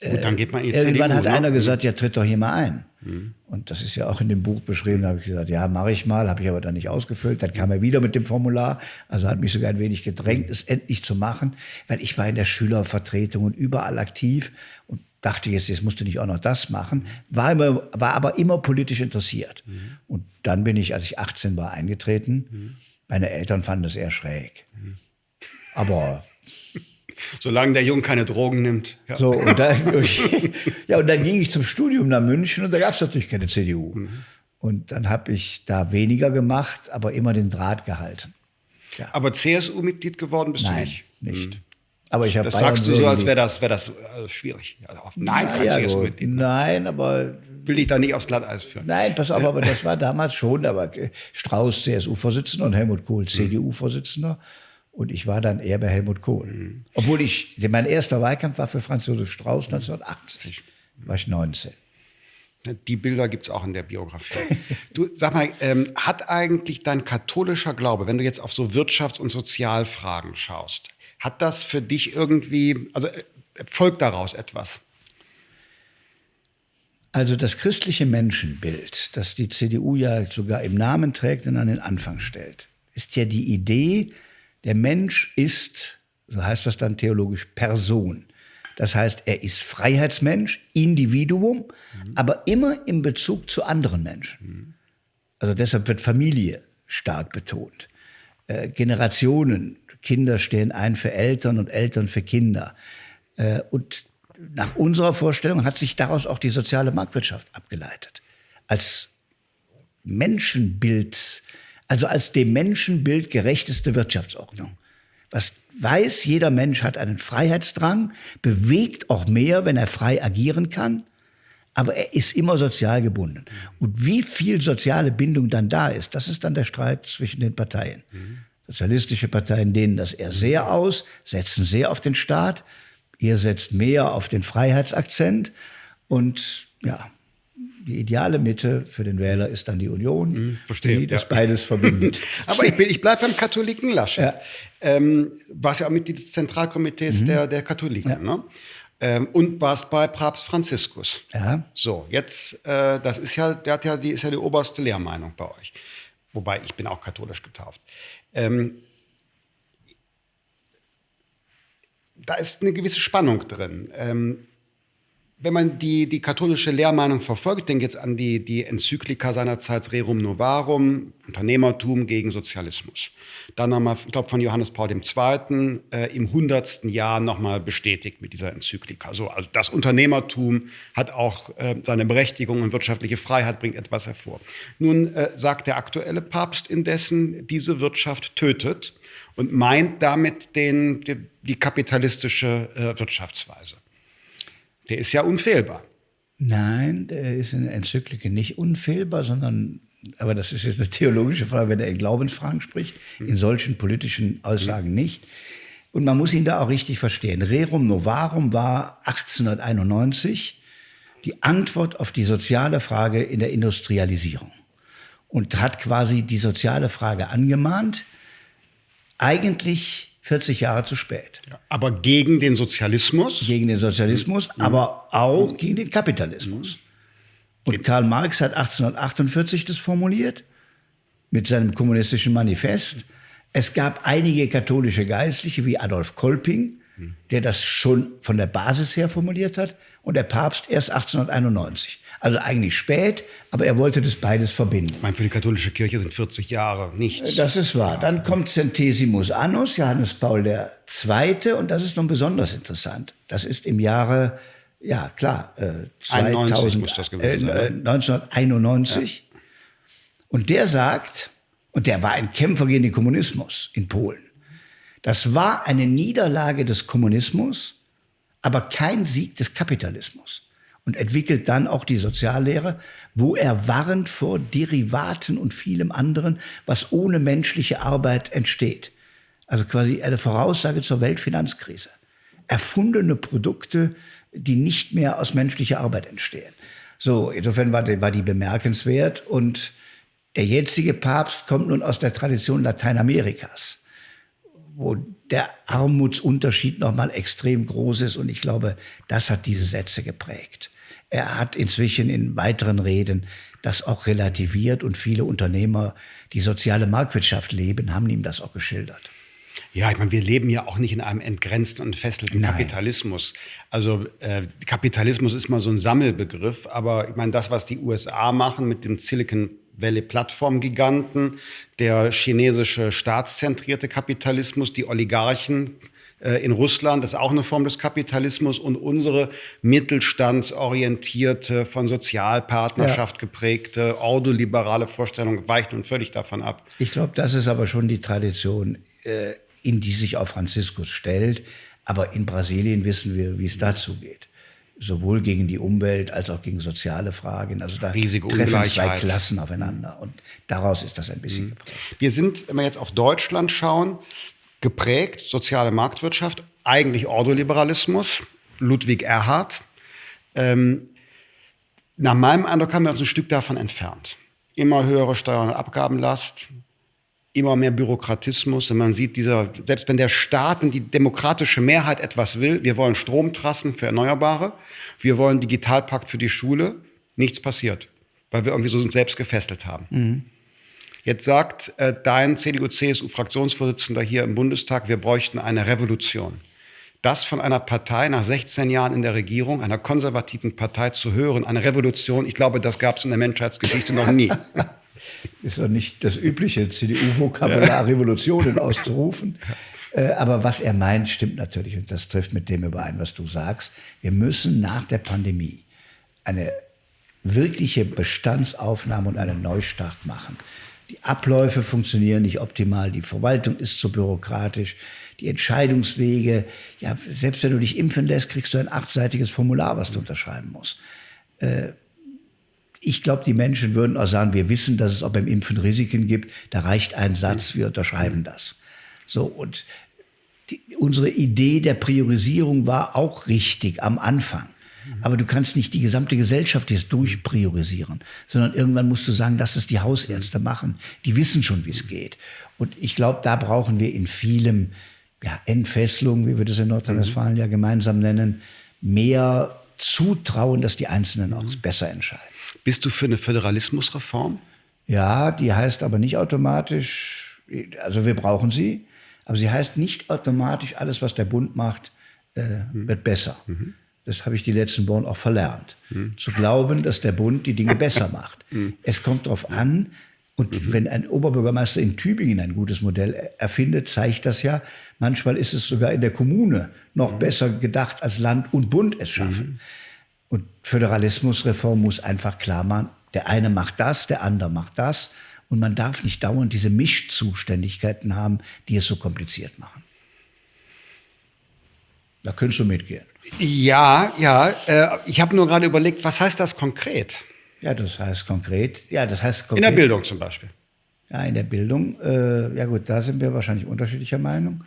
Gut, dann geht man in Irgendwann CDU, hat ne? einer gesagt, ja, tritt doch hier mal ein. Mhm. Und das ist ja auch in dem Buch beschrieben. Da habe ich gesagt, ja, mache ich mal, habe ich aber dann nicht ausgefüllt. Dann kam er wieder mit dem Formular, also hat mich sogar ein wenig gedrängt, es endlich zu machen, weil ich war in der Schülervertretung und überall aktiv und dachte jetzt, jetzt musst du nicht auch noch das machen, war, immer, war aber immer politisch interessiert. Mhm. Und dann bin ich, als ich 18 war, eingetreten. Mhm. Meine Eltern fanden das eher schräg. Mhm. Aber Solange der Junge keine Drogen nimmt. Ja. So, und dann, ja, und dann ging ich zum Studium nach München und da gab es natürlich keine CDU. Mhm. Und dann habe ich da weniger gemacht, aber immer den Draht gehalten. Ja. Aber CSU-Mitglied geworden bist Nein, du nicht? nicht. Mhm. Aber ich das sagst du so, als wäre das, wär das also schwierig. Also, nein, Na, kein ja, CSU-Mitglied. Nein, aber will ich da nicht aufs Glatteis führen. Nein, pass auf, aber das war damals schon. Da war Strauß CSU-Vorsitzender und Helmut Kohl. CDU-Vorsitzender. Und ich war dann eher bei Helmut Kohl. Mhm. Obwohl ich, mein erster Wahlkampf war für Franz Josef Strauß 1980. War ich 19. Die Bilder gibt es auch in der Biografie. du, sag mal, ähm, hat eigentlich dein katholischer Glaube, wenn du jetzt auf so Wirtschafts- und Sozialfragen schaust, hat das für dich irgendwie, also äh, folgt daraus etwas? Also das christliche Menschenbild, das die CDU ja sogar im Namen trägt und an den Anfang stellt, ist ja die Idee, der Mensch ist, so heißt das dann theologisch, Person. Das heißt, er ist Freiheitsmensch, Individuum, mhm. aber immer im Bezug zu anderen Menschen. Mhm. Also deshalb wird Familie stark betont. Äh, Generationen, Kinder stehen ein für Eltern und Eltern für Kinder. Äh, und nach unserer Vorstellung hat sich daraus auch die soziale Marktwirtschaft abgeleitet. Als Menschenbild also als dem Menschenbild gerechteste Wirtschaftsordnung. Was weiß, jeder Mensch hat einen Freiheitsdrang, bewegt auch mehr, wenn er frei agieren kann, aber er ist immer sozial gebunden. Und wie viel soziale Bindung dann da ist, das ist dann der Streit zwischen den Parteien. Mhm. Sozialistische Parteien dehnen das eher sehr aus, setzen sehr auf den Staat. Ihr setzt mehr auf den Freiheitsakzent. Und ja, die ideale Mitte für den Wähler ist dann die Union, mhm, verstehe, die das ja. beides verbindet. Aber ich, ich bleibe beim Katholiken Laschet. Ja. Ähm, warst ja auch Mitglied des Zentralkomitees mhm. der, der Katholiken. Ja. Ne? Ähm, und warst bei Papst Franziskus. Ja. So, jetzt, äh, das ist ja, der hat ja die, ist ja die oberste Lehrmeinung bei euch. Wobei, ich bin auch katholisch getauft. Ähm, da ist eine gewisse Spannung drin. Ähm, wenn man die, die katholische Lehrmeinung verfolgt, denke jetzt an die, die Enzyklika seinerzeit Rerum Novarum, Unternehmertum gegen Sozialismus. Dann nochmal, ich glaube, von Johannes Paul II. Äh, im hundertsten Jahr nochmal bestätigt mit dieser Enzyklika. So, also das Unternehmertum hat auch äh, seine Berechtigung und wirtschaftliche Freiheit bringt etwas hervor. Nun äh, sagt der aktuelle Papst indessen, diese Wirtschaft tötet und meint damit den, die, die kapitalistische äh, Wirtschaftsweise. Der ist ja unfehlbar. Nein, der ist in der Enzyklike nicht unfehlbar, sondern, aber das ist jetzt eine theologische Frage, wenn er in Glaubensfragen spricht, in solchen politischen Aussagen nicht. Und man muss ihn da auch richtig verstehen. Rerum Novarum war 1891 die Antwort auf die soziale Frage in der Industrialisierung und hat quasi die soziale Frage angemahnt. Eigentlich 40 Jahre zu spät. Aber gegen den Sozialismus? Gegen den Sozialismus, mhm. aber auch mhm. gegen den Kapitalismus. Mhm. Und Karl Marx hat 1848 das formuliert mit seinem kommunistischen Manifest. Es gab einige katholische Geistliche wie Adolf Kolping, der das schon von der Basis her formuliert hat, und der Papst erst 1891. Also eigentlich spät, aber er wollte das beides verbinden. Ich meine, für die katholische Kirche sind 40 Jahre nichts. Das ist wahr. Dann kommt Centesimus Annus, Johannes Paul II. Und das ist nun besonders interessant. Das ist im Jahre, ja klar, äh, 2000, muss das gewesen sein, äh, 1991. Ja. Und der sagt, und der war ein Kämpfer gegen den Kommunismus in Polen. Das war eine Niederlage des Kommunismus, aber kein Sieg des Kapitalismus. Und entwickelt dann auch die Soziallehre, wo er warnt vor Derivaten und vielem anderen, was ohne menschliche Arbeit entsteht. Also quasi eine Voraussage zur Weltfinanzkrise. Erfundene Produkte, die nicht mehr aus menschlicher Arbeit entstehen. So, insofern war die, war die bemerkenswert und der jetzige Papst kommt nun aus der Tradition Lateinamerikas wo der Armutsunterschied nochmal extrem groß ist. Und ich glaube, das hat diese Sätze geprägt. Er hat inzwischen in weiteren Reden das auch relativiert und viele Unternehmer, die soziale Marktwirtschaft leben, haben ihm das auch geschildert. Ja, ich meine, wir leben ja auch nicht in einem entgrenzten und entfesselten Nein. Kapitalismus. Also äh, Kapitalismus ist mal so ein Sammelbegriff, aber ich meine, das, was die USA machen mit dem Silicon Valley Plattformgiganten, der chinesische staatszentrierte Kapitalismus, die Oligarchen in Russland ist auch eine Form des Kapitalismus und unsere mittelstandsorientierte, von Sozialpartnerschaft ja. geprägte, ordoliberale Vorstellung weicht nun völlig davon ab. Ich glaube, das ist aber schon die Tradition, äh, in die sich auch Franziskus stellt. Aber in Brasilien wissen wir, wie es dazu geht sowohl gegen die Umwelt als auch gegen soziale Fragen. Also da Riesige treffen zwei Klassen aufeinander und daraus ist das ein bisschen mhm. geprägt. Wir sind, wenn wir jetzt auf Deutschland schauen, geprägt soziale Marktwirtschaft, eigentlich Ordoliberalismus, Ludwig Erhard. Ähm, nach meinem Eindruck haben wir uns ein Stück davon entfernt. Immer höhere Steuern- und Abgabenlast, immer mehr Bürokratismus. Und man sieht, dieser, selbst wenn der Staat und die demokratische Mehrheit etwas will, wir wollen Stromtrassen für Erneuerbare, wir wollen Digitalpakt für die Schule, nichts passiert, weil wir irgendwie so selbst gefesselt haben. Mhm. Jetzt sagt äh, dein CDU-CSU-Fraktionsvorsitzender hier im Bundestag, wir bräuchten eine Revolution. Das von einer Partei nach 16 Jahren in der Regierung, einer konservativen Partei zu hören, eine Revolution, ich glaube, das gab es in der Menschheitsgeschichte noch nie. ist doch nicht das übliche CDU-Vokabular, Revolutionen auszurufen. Äh, aber was er meint, stimmt natürlich und das trifft mit dem überein, was du sagst. Wir müssen nach der Pandemie eine wirkliche Bestandsaufnahme und einen Neustart machen. Die Abläufe funktionieren nicht optimal, die Verwaltung ist zu bürokratisch, die Entscheidungswege, ja, selbst wenn du dich impfen lässt, kriegst du ein achtseitiges Formular, was du unterschreiben musst. Äh, ich glaube, die Menschen würden auch sagen, wir wissen, dass es auch beim Impfen Risiken gibt. Da reicht ein Satz, wir unterschreiben das. So, und die, unsere Idee der Priorisierung war auch richtig am Anfang. Aber du kannst nicht die gesamte Gesellschaft jetzt durchpriorisieren, sondern irgendwann musst du sagen, lass es die Hausärzte machen. Die wissen schon, wie es geht. Und ich glaube, da brauchen wir in vielem ja, Entfesselung, wie wir das in Nordrhein-Westfalen ja gemeinsam nennen, mehr Zutrauen, dass die Einzelnen auch besser entscheiden. Bist du für eine Föderalismusreform? Ja, die heißt aber nicht automatisch, also wir brauchen sie, aber sie heißt nicht automatisch, alles, was der Bund macht, äh, mhm. wird besser. Mhm. Das habe ich die letzten Wochen auch verlernt. Mhm. Zu glauben, dass der Bund die Dinge besser macht. Mhm. Es kommt darauf an, und mhm. wenn ein Oberbürgermeister in Tübingen ein gutes Modell erfindet, zeigt das ja, manchmal ist es sogar in der Kommune noch mhm. besser gedacht, als Land und Bund es schaffen. Und Föderalismusreform muss einfach klar machen, der eine macht das, der andere macht das. Und man darf nicht dauernd diese Mischzuständigkeiten haben, die es so kompliziert machen. Da könntest du mitgehen. Ja, ja. Äh, ich habe nur gerade überlegt, was heißt das konkret? Ja, das heißt konkret. Ja, das heißt konkret. In der Bildung zum Beispiel. Ja, in der Bildung. Äh, ja gut, da sind wir wahrscheinlich unterschiedlicher Meinung.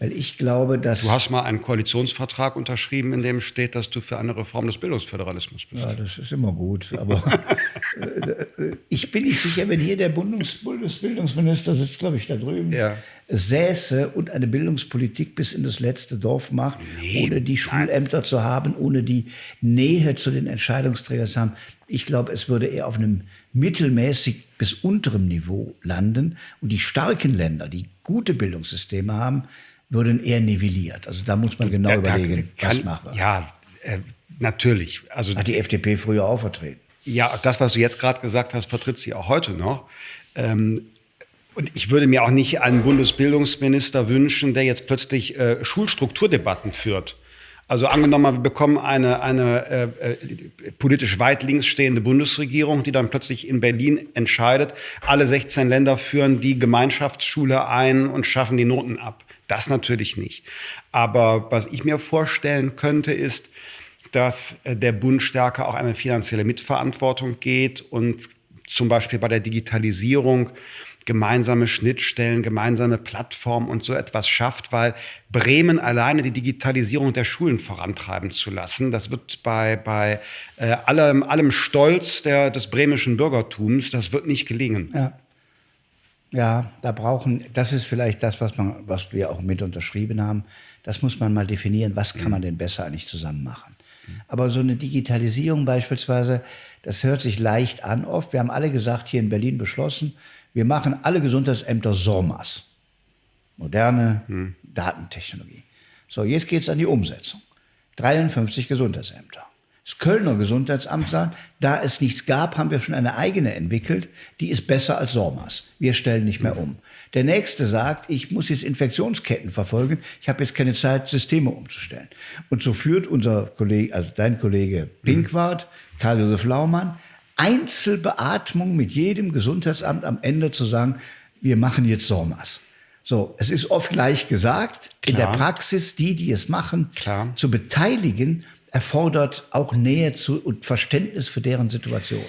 Weil ich glaube, dass. Du hast mal einen Koalitionsvertrag unterschrieben, in dem steht, dass du für eine Reform des Bildungsföderalismus bist. Ja, das ist immer gut. Aber äh, ich bin nicht sicher, wenn hier der Bundesbildungsminister sitzt, glaube ich, da drüben, ja. säße und eine Bildungspolitik bis in das letzte Dorf macht, nee, ohne die Schulämter nein. zu haben, ohne die Nähe zu den Entscheidungsträgern zu haben. Ich glaube, es würde eher auf einem mittelmäßig bis unterem Niveau landen. Und die starken Länder, die gute Bildungssysteme haben, würden eher nivelliert. Also da muss man genau da, überlegen, da kann, was machbar. Ja, äh, natürlich. Also, Hat die FDP früher auch vertreten. Ja, das, was du jetzt gerade gesagt hast, vertritt sie auch heute noch. Ähm, und ich würde mir auch nicht einen Bundesbildungsminister wünschen, der jetzt plötzlich äh, Schulstrukturdebatten führt. Also angenommen, wir bekommen eine, eine äh, äh, politisch weit links stehende Bundesregierung, die dann plötzlich in Berlin entscheidet, alle 16 Länder führen die Gemeinschaftsschule ein und schaffen die Noten ab. Das natürlich nicht. Aber was ich mir vorstellen könnte, ist, dass äh, der Bund stärker auch eine finanzielle Mitverantwortung geht und zum Beispiel bei der Digitalisierung gemeinsame Schnittstellen, gemeinsame Plattformen und so etwas schafft, weil Bremen alleine die Digitalisierung der Schulen vorantreiben zu lassen, das wird bei, bei äh, allem, allem Stolz der, des bremischen Bürgertums, das wird nicht gelingen. Ja. Ja, da brauchen, das ist vielleicht das, was, man, was wir auch mit unterschrieben haben. Das muss man mal definieren, was kann man denn besser eigentlich zusammen machen. Aber so eine Digitalisierung beispielsweise, das hört sich leicht an oft. Wir haben alle gesagt, hier in Berlin beschlossen, wir machen alle Gesundheitsämter SORMAS. Moderne hm. Datentechnologie. So, jetzt geht es an die Umsetzung. 53 Gesundheitsämter. Das Kölner Gesundheitsamt sagt, da es nichts gab, haben wir schon eine eigene entwickelt, die ist besser als SORMAS. Wir stellen nicht mehr um. Der nächste sagt, ich muss jetzt Infektionsketten verfolgen, ich habe jetzt keine Zeit, Systeme umzustellen. Und so führt unser Kollege, also dein Kollege Pinkwart, Karl-Josef Laumann, Einzelbeatmung mit jedem Gesundheitsamt am Ende zu sagen, wir machen jetzt SORMAS. So, es ist oft leicht gesagt. Klar. In der Praxis, die, die es machen, Klar. zu beteiligen, erfordert auch Nähe zu und Verständnis für deren Situation.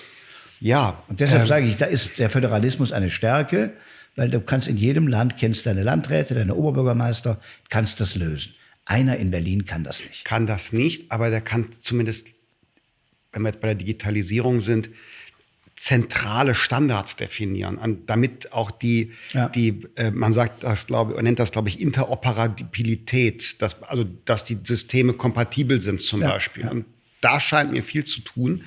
Ja. Und deshalb ähm, sage ich, da ist der Föderalismus eine Stärke, weil du kannst in jedem Land, kennst deine Landräte, deine Oberbürgermeister, kannst das lösen. Einer in Berlin kann das nicht. Kann das nicht, aber der kann zumindest wenn wir jetzt bei der Digitalisierung sind, zentrale Standards definieren, damit auch die, ja. die äh, man sagt das, glaube man nennt das, glaube ich, Interoperabilität, dass, also dass die Systeme kompatibel sind zum ja, Beispiel. Und da scheint mir viel zu tun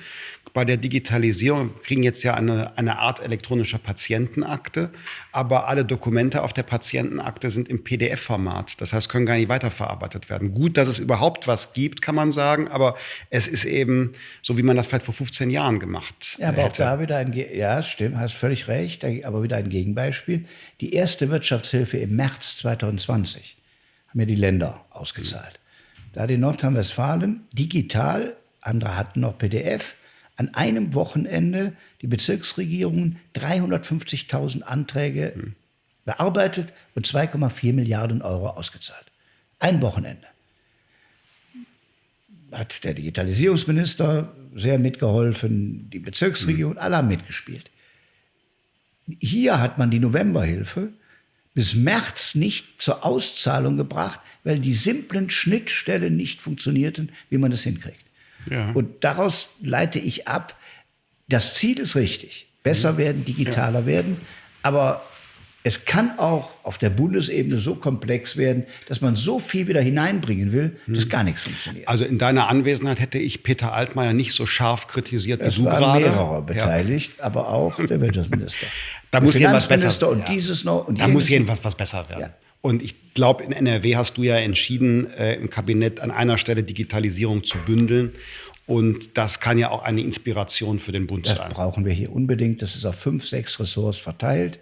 bei der Digitalisierung kriegen jetzt ja eine, eine Art elektronischer Patientenakte, aber alle Dokumente auf der Patientenakte sind im PDF-Format. Das heißt, können gar nicht weiterverarbeitet werden. Gut, dass es überhaupt was gibt, kann man sagen, aber es ist eben so, wie man das vielleicht vor 15 Jahren gemacht Ja, aber hätte. auch da wieder ein, Ge ja, stimmt, hast völlig recht, aber wieder ein Gegenbeispiel. Die erste Wirtschaftshilfe im März 2020 haben ja die Länder ausgezahlt. Da hat in Nordrhein-Westfalen digital, andere hatten noch PDF, an einem Wochenende die Bezirksregierungen 350.000 Anträge hm. bearbeitet und 2,4 Milliarden Euro ausgezahlt. Ein Wochenende. Hat der Digitalisierungsminister sehr mitgeholfen, die Bezirksregierung, hm. alle haben mitgespielt. Hier hat man die Novemberhilfe bis März nicht zur Auszahlung gebracht, weil die simplen Schnittstellen nicht funktionierten, wie man das hinkriegt. Ja. Und daraus leite ich ab, das Ziel ist richtig. Besser mhm. werden, digitaler ja. werden. Aber es kann auch auf der Bundesebene so komplex werden, dass man so viel wieder hineinbringen will, dass mhm. gar nichts funktioniert. Also in deiner Anwesenheit hätte ich Peter Altmaier nicht so scharf kritisiert es wie du gerade. Mehrere beteiligt, ja. aber auch der Wirtschaftsminister. da muss jedenfalls besser und ja. dieses noch und Da muss jedenfalls was besser werden. Ja. Und ich glaube, in NRW hast du ja entschieden, äh, im Kabinett an einer Stelle Digitalisierung zu bündeln. Und das kann ja auch eine Inspiration für den Bund das sein. Das brauchen wir hier unbedingt. Das ist auf fünf, sechs Ressorts verteilt.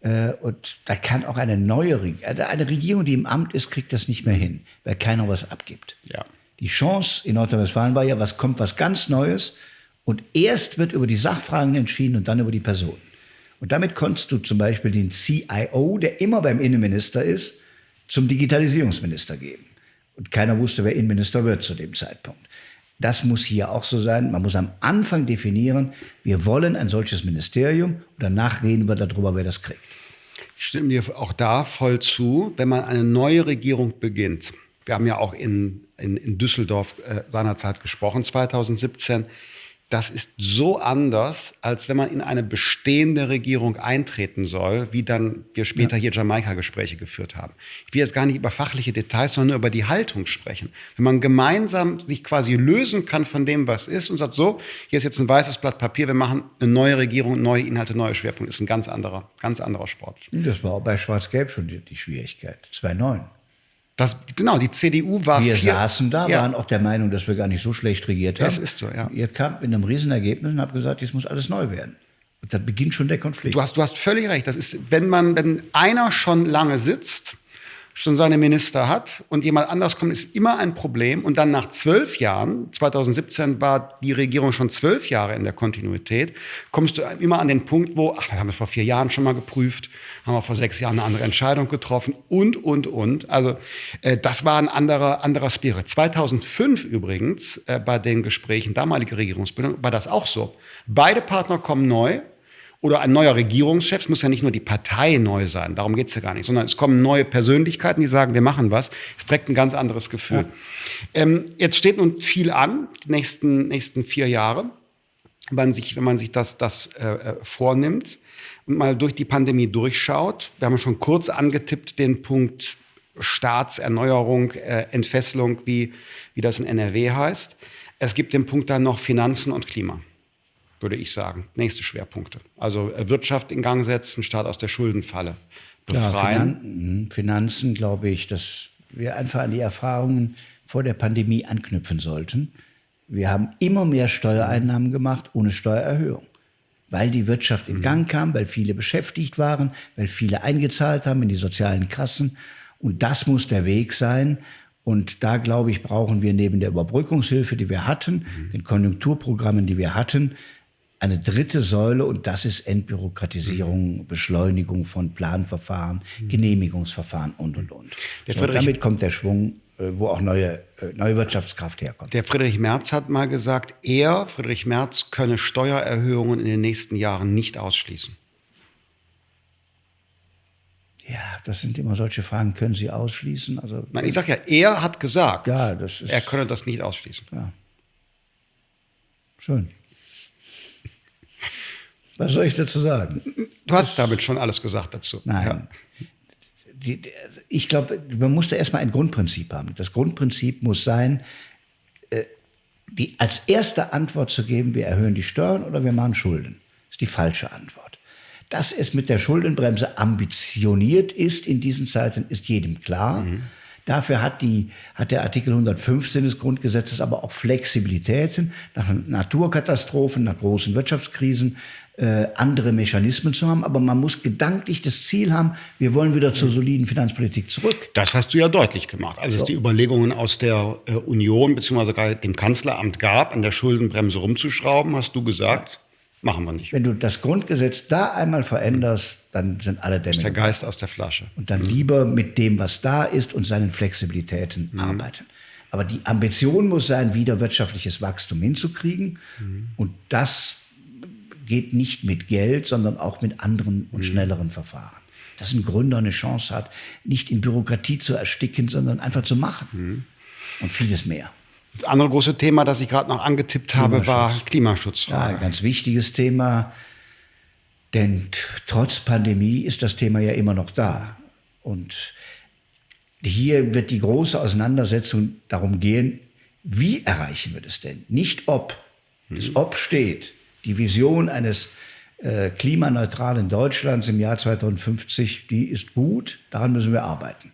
Äh, und da kann auch eine neue Regierung, also eine Regierung, die im Amt ist, kriegt das nicht mehr hin, weil keiner was abgibt. Ja. Die Chance in Nordrhein-Westfalen war ja, was kommt was ganz Neues. Und erst wird über die Sachfragen entschieden und dann über die Personen. Und damit konntest du zum Beispiel den CIO, der immer beim Innenminister ist, zum Digitalisierungsminister geben. Und keiner wusste, wer Innenminister wird zu dem Zeitpunkt. Das muss hier auch so sein. Man muss am Anfang definieren, wir wollen ein solches Ministerium und danach reden wir darüber, wer das kriegt. Ich stimme dir auch da voll zu, wenn man eine neue Regierung beginnt. Wir haben ja auch in, in, in Düsseldorf äh, seinerzeit gesprochen, 2017 das ist so anders, als wenn man in eine bestehende Regierung eintreten soll, wie dann wir später ja. hier Jamaika-Gespräche geführt haben. Ich will jetzt gar nicht über fachliche Details, sondern nur über die Haltung sprechen. Wenn man gemeinsam sich quasi lösen kann von dem, was ist und sagt, so, hier ist jetzt ein weißes Blatt Papier, wir machen eine neue Regierung, neue Inhalte, neue Schwerpunkte, ist ein ganz anderer, ganz anderer Sport. Das war auch bei Schwarz-Gelb schon die, die Schwierigkeit. 2009. Das, genau, die CDU war. Wir vier, saßen da, ja. waren auch der Meinung, dass wir gar nicht so schlecht regiert haben. Das ist so, ja. Ihr kam mit einem Riesenergebnis und habt gesagt, jetzt muss alles neu werden. Und da beginnt schon der Konflikt. Du hast, du hast völlig recht. Das ist, wenn man, wenn einer schon lange sitzt, schon seine Minister hat und jemand anders kommt, ist immer ein Problem. Und dann nach zwölf Jahren, 2017 war die Regierung schon zwölf Jahre in der Kontinuität, kommst du immer an den Punkt, wo, ach, das haben wir vor vier Jahren schon mal geprüft, haben wir vor sechs Jahren eine andere Entscheidung getroffen und, und, und. Also äh, das war ein anderer, anderer Spirit. 2005 übrigens, äh, bei den Gesprächen damalige Regierungsbildung, war das auch so. Beide Partner kommen neu, oder ein neuer Regierungschef. Es muss ja nicht nur die Partei neu sein, darum geht es ja gar nicht, sondern es kommen neue Persönlichkeiten, die sagen, wir machen was. Es trägt ein ganz anderes Gefühl. Ja. Ähm, jetzt steht nun viel an, die nächsten, nächsten vier Jahre, wenn man sich, wenn man sich das, das äh, äh vornimmt und mal durch die Pandemie durchschaut. Wir haben schon kurz angetippt den Punkt Staatserneuerung, äh, Entfesselung, wie, wie das in NRW heißt. Es gibt den Punkt dann noch Finanzen und Klima würde ich sagen. Nächste Schwerpunkte. Also äh, Wirtschaft in Gang setzen, Staat aus der Schuldenfalle befreien. Ja, Finan Finanzen, glaube ich, dass wir einfach an die Erfahrungen vor der Pandemie anknüpfen sollten. Wir haben immer mehr Steuereinnahmen gemacht ohne Steuererhöhung. Weil die Wirtschaft in mhm. Gang kam, weil viele beschäftigt waren, weil viele eingezahlt haben in die sozialen Kassen. Und das muss der Weg sein. Und da, glaube ich, brauchen wir neben der Überbrückungshilfe, die wir hatten, mhm. den Konjunkturprogrammen, die wir hatten, eine dritte Säule und das ist Entbürokratisierung, mhm. Beschleunigung von Planverfahren, mhm. Genehmigungsverfahren und, und, und. So, damit kommt der Schwung, äh, wo auch neue, äh, neue Wirtschaftskraft herkommt. Der Friedrich Merz hat mal gesagt, er, Friedrich Merz, könne Steuererhöhungen in den nächsten Jahren nicht ausschließen. Ja, das sind immer solche Fragen, können Sie ausschließen? Also, Nein, ich sage ja, er hat gesagt, ja, ist, er könne das nicht ausschließen. Ja. Schön. Was soll ich dazu sagen? Du hast damit schon alles gesagt dazu. Nein. Ja. Die, die, ich glaube, man muss da erstmal ein Grundprinzip haben. Das Grundprinzip muss sein, äh, die als erste Antwort zu geben, wir erhöhen die Steuern oder wir machen Schulden. Das ist die falsche Antwort. Dass es mit der Schuldenbremse ambitioniert ist in diesen Zeiten, ist jedem klar. Mhm. Dafür hat, die, hat der Artikel 115 des Grundgesetzes aber auch Flexibilitäten nach Naturkatastrophen, nach großen Wirtschaftskrisen, äh, andere Mechanismen zu haben. Aber man muss gedanklich das Ziel haben, wir wollen wieder zur soliden Finanzpolitik zurück. Das hast du ja deutlich gemacht. Als so. es die Überlegungen aus der äh, Union bzw. dem Kanzleramt gab, an der Schuldenbremse rumzuschrauben, hast du gesagt, ja. Machen wir nicht. Wenn du das Grundgesetz da einmal veränderst, dann sind alle Dämme. Ist der Geist aus der Flasche. Und dann mhm. lieber mit dem, was da ist und seinen Flexibilitäten mhm. arbeiten. Aber die Ambition muss sein, wieder wirtschaftliches Wachstum hinzukriegen. Mhm. Und das geht nicht mit Geld, sondern auch mit anderen und mhm. schnelleren Verfahren. Dass ein Gründer eine Chance hat, nicht in Bürokratie zu ersticken, sondern einfach zu machen. Mhm. Und vieles mehr. Das andere große Thema, das ich gerade noch angetippt habe, war Klimaschutz. Ja, ein ganz wichtiges Thema. Denn trotz Pandemie ist das Thema ja immer noch da. Und hier wird die große Auseinandersetzung darum gehen, wie erreichen wir das denn? Nicht ob. Das mhm. Ob steht die Vision eines äh, klimaneutralen Deutschlands im Jahr 2050, die ist gut, daran müssen wir arbeiten.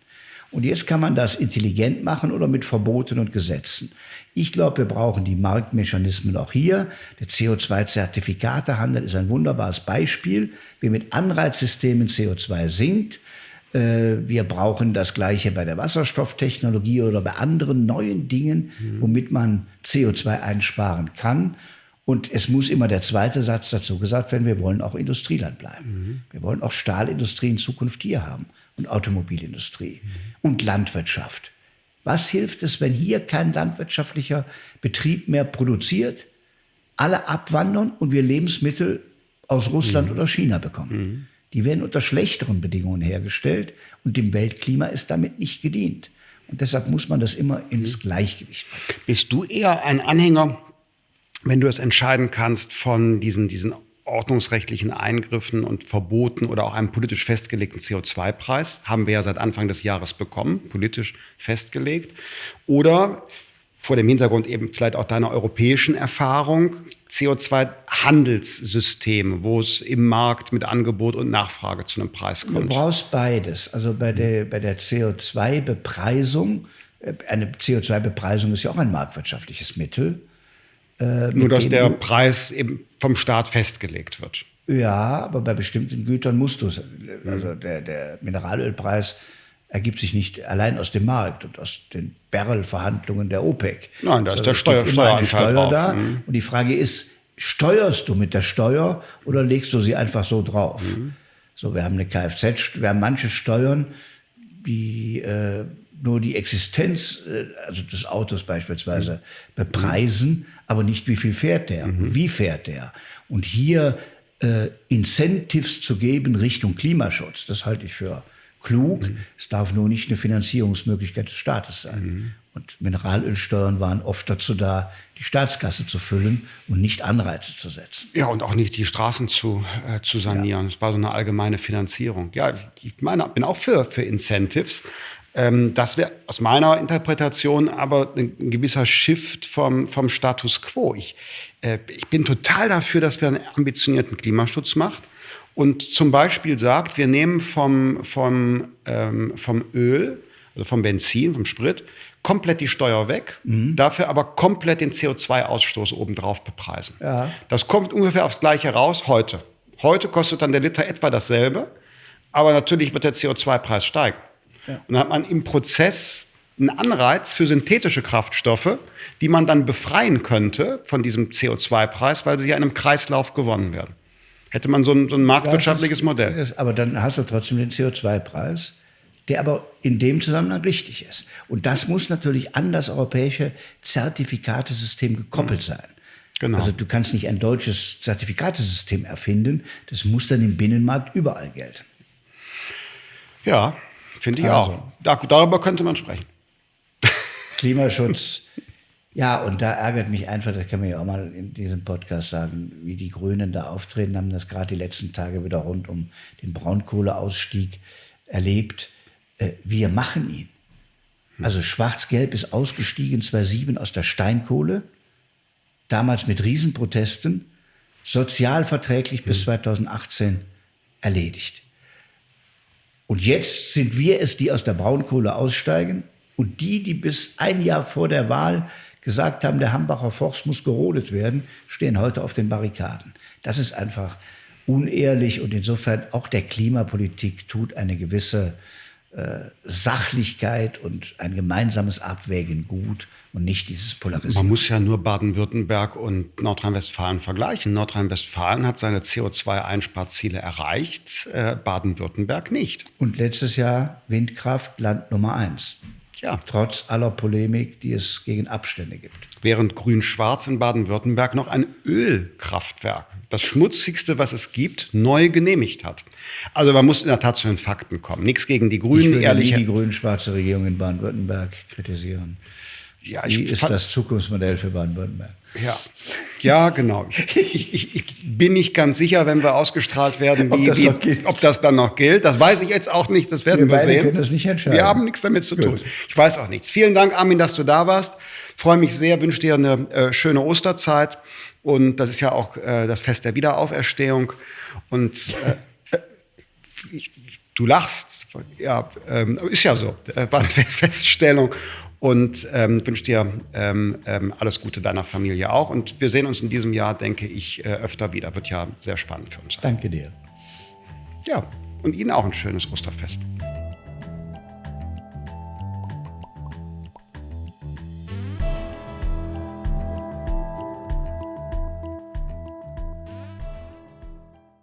Und jetzt kann man das intelligent machen oder mit Verboten und Gesetzen. Ich glaube, wir brauchen die Marktmechanismen auch hier. Der CO2-Zertifikatehandel ist ein wunderbares Beispiel, wie mit Anreizsystemen CO2 sinkt. Äh, wir brauchen das Gleiche bei der Wasserstofftechnologie oder bei anderen neuen Dingen, womit man CO2 einsparen kann. Und es muss immer der zweite Satz dazu gesagt werden, wir wollen auch Industrieland bleiben. Mhm. Wir wollen auch Stahlindustrie in Zukunft hier haben und Automobilindustrie mhm. und Landwirtschaft. Was hilft es, wenn hier kein landwirtschaftlicher Betrieb mehr produziert, alle abwandern und wir Lebensmittel aus Russland mhm. oder China bekommen? Mhm. Die werden unter schlechteren Bedingungen hergestellt und dem Weltklima ist damit nicht gedient. Und deshalb muss man das immer ins mhm. Gleichgewicht bringen. Bist du eher ein Anhänger wenn du es entscheiden kannst von diesen, diesen ordnungsrechtlichen Eingriffen und Verboten oder auch einem politisch festgelegten CO2-Preis, haben wir ja seit Anfang des Jahres bekommen, politisch festgelegt, oder vor dem Hintergrund eben vielleicht auch deiner europäischen Erfahrung, CO2-Handelssysteme, wo es im Markt mit Angebot und Nachfrage zu einem Preis kommt. Du brauchst beides. Also bei der, bei der CO2-Bepreisung, äh, eine CO2-Bepreisung ist ja auch ein marktwirtschaftliches Mittel. Äh, Nur dass der Preis eben vom Staat festgelegt wird. Ja, aber bei bestimmten Gütern musst du es. Also der, der Mineralölpreis ergibt sich nicht allein aus dem Markt und aus den Barrel-Verhandlungen der OPEC. Nein, da ist der Steuer, Steueranteil Steuer da. Mhm. Und die Frage ist, steuerst du mit der Steuer oder legst du sie einfach so drauf? Mhm. So, wir haben eine Kfz, wir haben manche Steuern, die äh, nur die Existenz äh, also des Autos beispielsweise mhm. bepreisen, aber nicht wie viel fährt der, mhm. wie fährt der. Und hier äh, Incentives zu geben Richtung Klimaschutz, das halte ich für klug. Mhm. Es darf nur nicht eine Finanzierungsmöglichkeit des Staates sein. Mhm. Und Mineralölsteuern waren oft dazu da, die Staatskasse zu füllen und nicht Anreize zu setzen. Ja, und auch nicht die Straßen zu, äh, zu sanieren. Es ja. war so eine allgemeine Finanzierung. Ja, ich meine, bin auch für, für Incentives. Ähm, das wäre aus meiner Interpretation aber ein, gewisser Shift vom, vom Status quo. Ich, äh, ich bin total dafür, dass wir einen ambitionierten Klimaschutz machen und zum Beispiel sagt, wir nehmen vom, vom, ähm, vom Öl, also vom Benzin, vom Sprit, komplett die Steuer weg, mhm. dafür aber komplett den CO2-Ausstoß obendrauf bepreisen. Ja. Das kommt ungefähr aufs Gleiche raus heute. Heute kostet dann der Liter etwa dasselbe, aber natürlich wird der CO2-Preis steigen. Ja. Und dann hat man im Prozess einen Anreiz für synthetische Kraftstoffe, die man dann befreien könnte von diesem CO2-Preis, weil sie ja in einem Kreislauf gewonnen werden hätte man so ein, so ein marktwirtschaftliches Modell. aber dann hast du trotzdem den CO2-Preis, der aber in dem Zusammenhang richtig ist. Und das muss natürlich an das europäische Zertifikatesystem gekoppelt sein. Genau. Also du kannst nicht ein deutsches Zertifikatesystem erfinden, das muss dann im Binnenmarkt überall gelten. Ja, finde ich also. auch. Da, darüber könnte man sprechen. Klimaschutz ja, und da ärgert mich einfach, das kann man ja auch mal in diesem Podcast sagen, wie die Grünen da auftreten, haben das gerade die letzten Tage wieder rund um den Braunkohleausstieg erlebt. Äh, wir machen ihn. Also Schwarz-Gelb ist ausgestiegen 2007 aus der Steinkohle, damals mit Riesenprotesten, sozialverträglich bis 2018 mhm. erledigt. Und jetzt sind wir es, die aus der Braunkohle aussteigen und die, die bis ein Jahr vor der Wahl gesagt haben, der Hambacher Forst muss gerodet werden, stehen heute auf den Barrikaden. Das ist einfach unehrlich und insofern auch der Klimapolitik tut eine gewisse Sachlichkeit und ein gemeinsames Abwägen gut und nicht dieses Polarisieren. Man muss ja nur Baden-Württemberg und Nordrhein-Westfalen vergleichen. Nordrhein-Westfalen hat seine CO2-Einsparziele erreicht, äh, Baden-Württemberg nicht. Und letztes Jahr Windkraft Land Nummer eins. Ja. Trotz aller Polemik, die es gegen Abstände gibt. Während Grün-Schwarz in Baden-Württemberg noch ein Ölkraftwerk, das schmutzigste, was es gibt, neu genehmigt hat. Also man muss in der Tat zu den Fakten kommen. Nichts gegen die Grünen. Ich will ehrlich. die grün-schwarze Regierung in Baden-Württemberg kritisieren. Ja, Wie ist das Zukunftsmodell für Baden-Württemberg? Ja, ja, genau. Ich, ich, ich, bin nicht ganz sicher, wenn wir ausgestrahlt werden, wie, ob, das wie, ob, das dann noch gilt. Das weiß ich jetzt auch nicht. Das werden wir, wir sehen. können das nicht entscheiden. Wir haben nichts damit zu Gut. tun. Ich weiß auch nichts. Vielen Dank, Armin, dass du da warst. Freue mich sehr, wünsche dir eine äh, schöne Osterzeit. Und das ist ja auch äh, das Fest der Wiederauferstehung. Und äh, äh du lachst. Ja, ähm, ist ja so. Äh, war eine Feststellung und ähm, wünsche dir ähm, ähm, alles Gute deiner Familie auch. Und wir sehen uns in diesem Jahr, denke ich, äh, öfter wieder. Wird ja sehr spannend für uns. Danke dir. Ja, und Ihnen auch ein schönes Osterfest.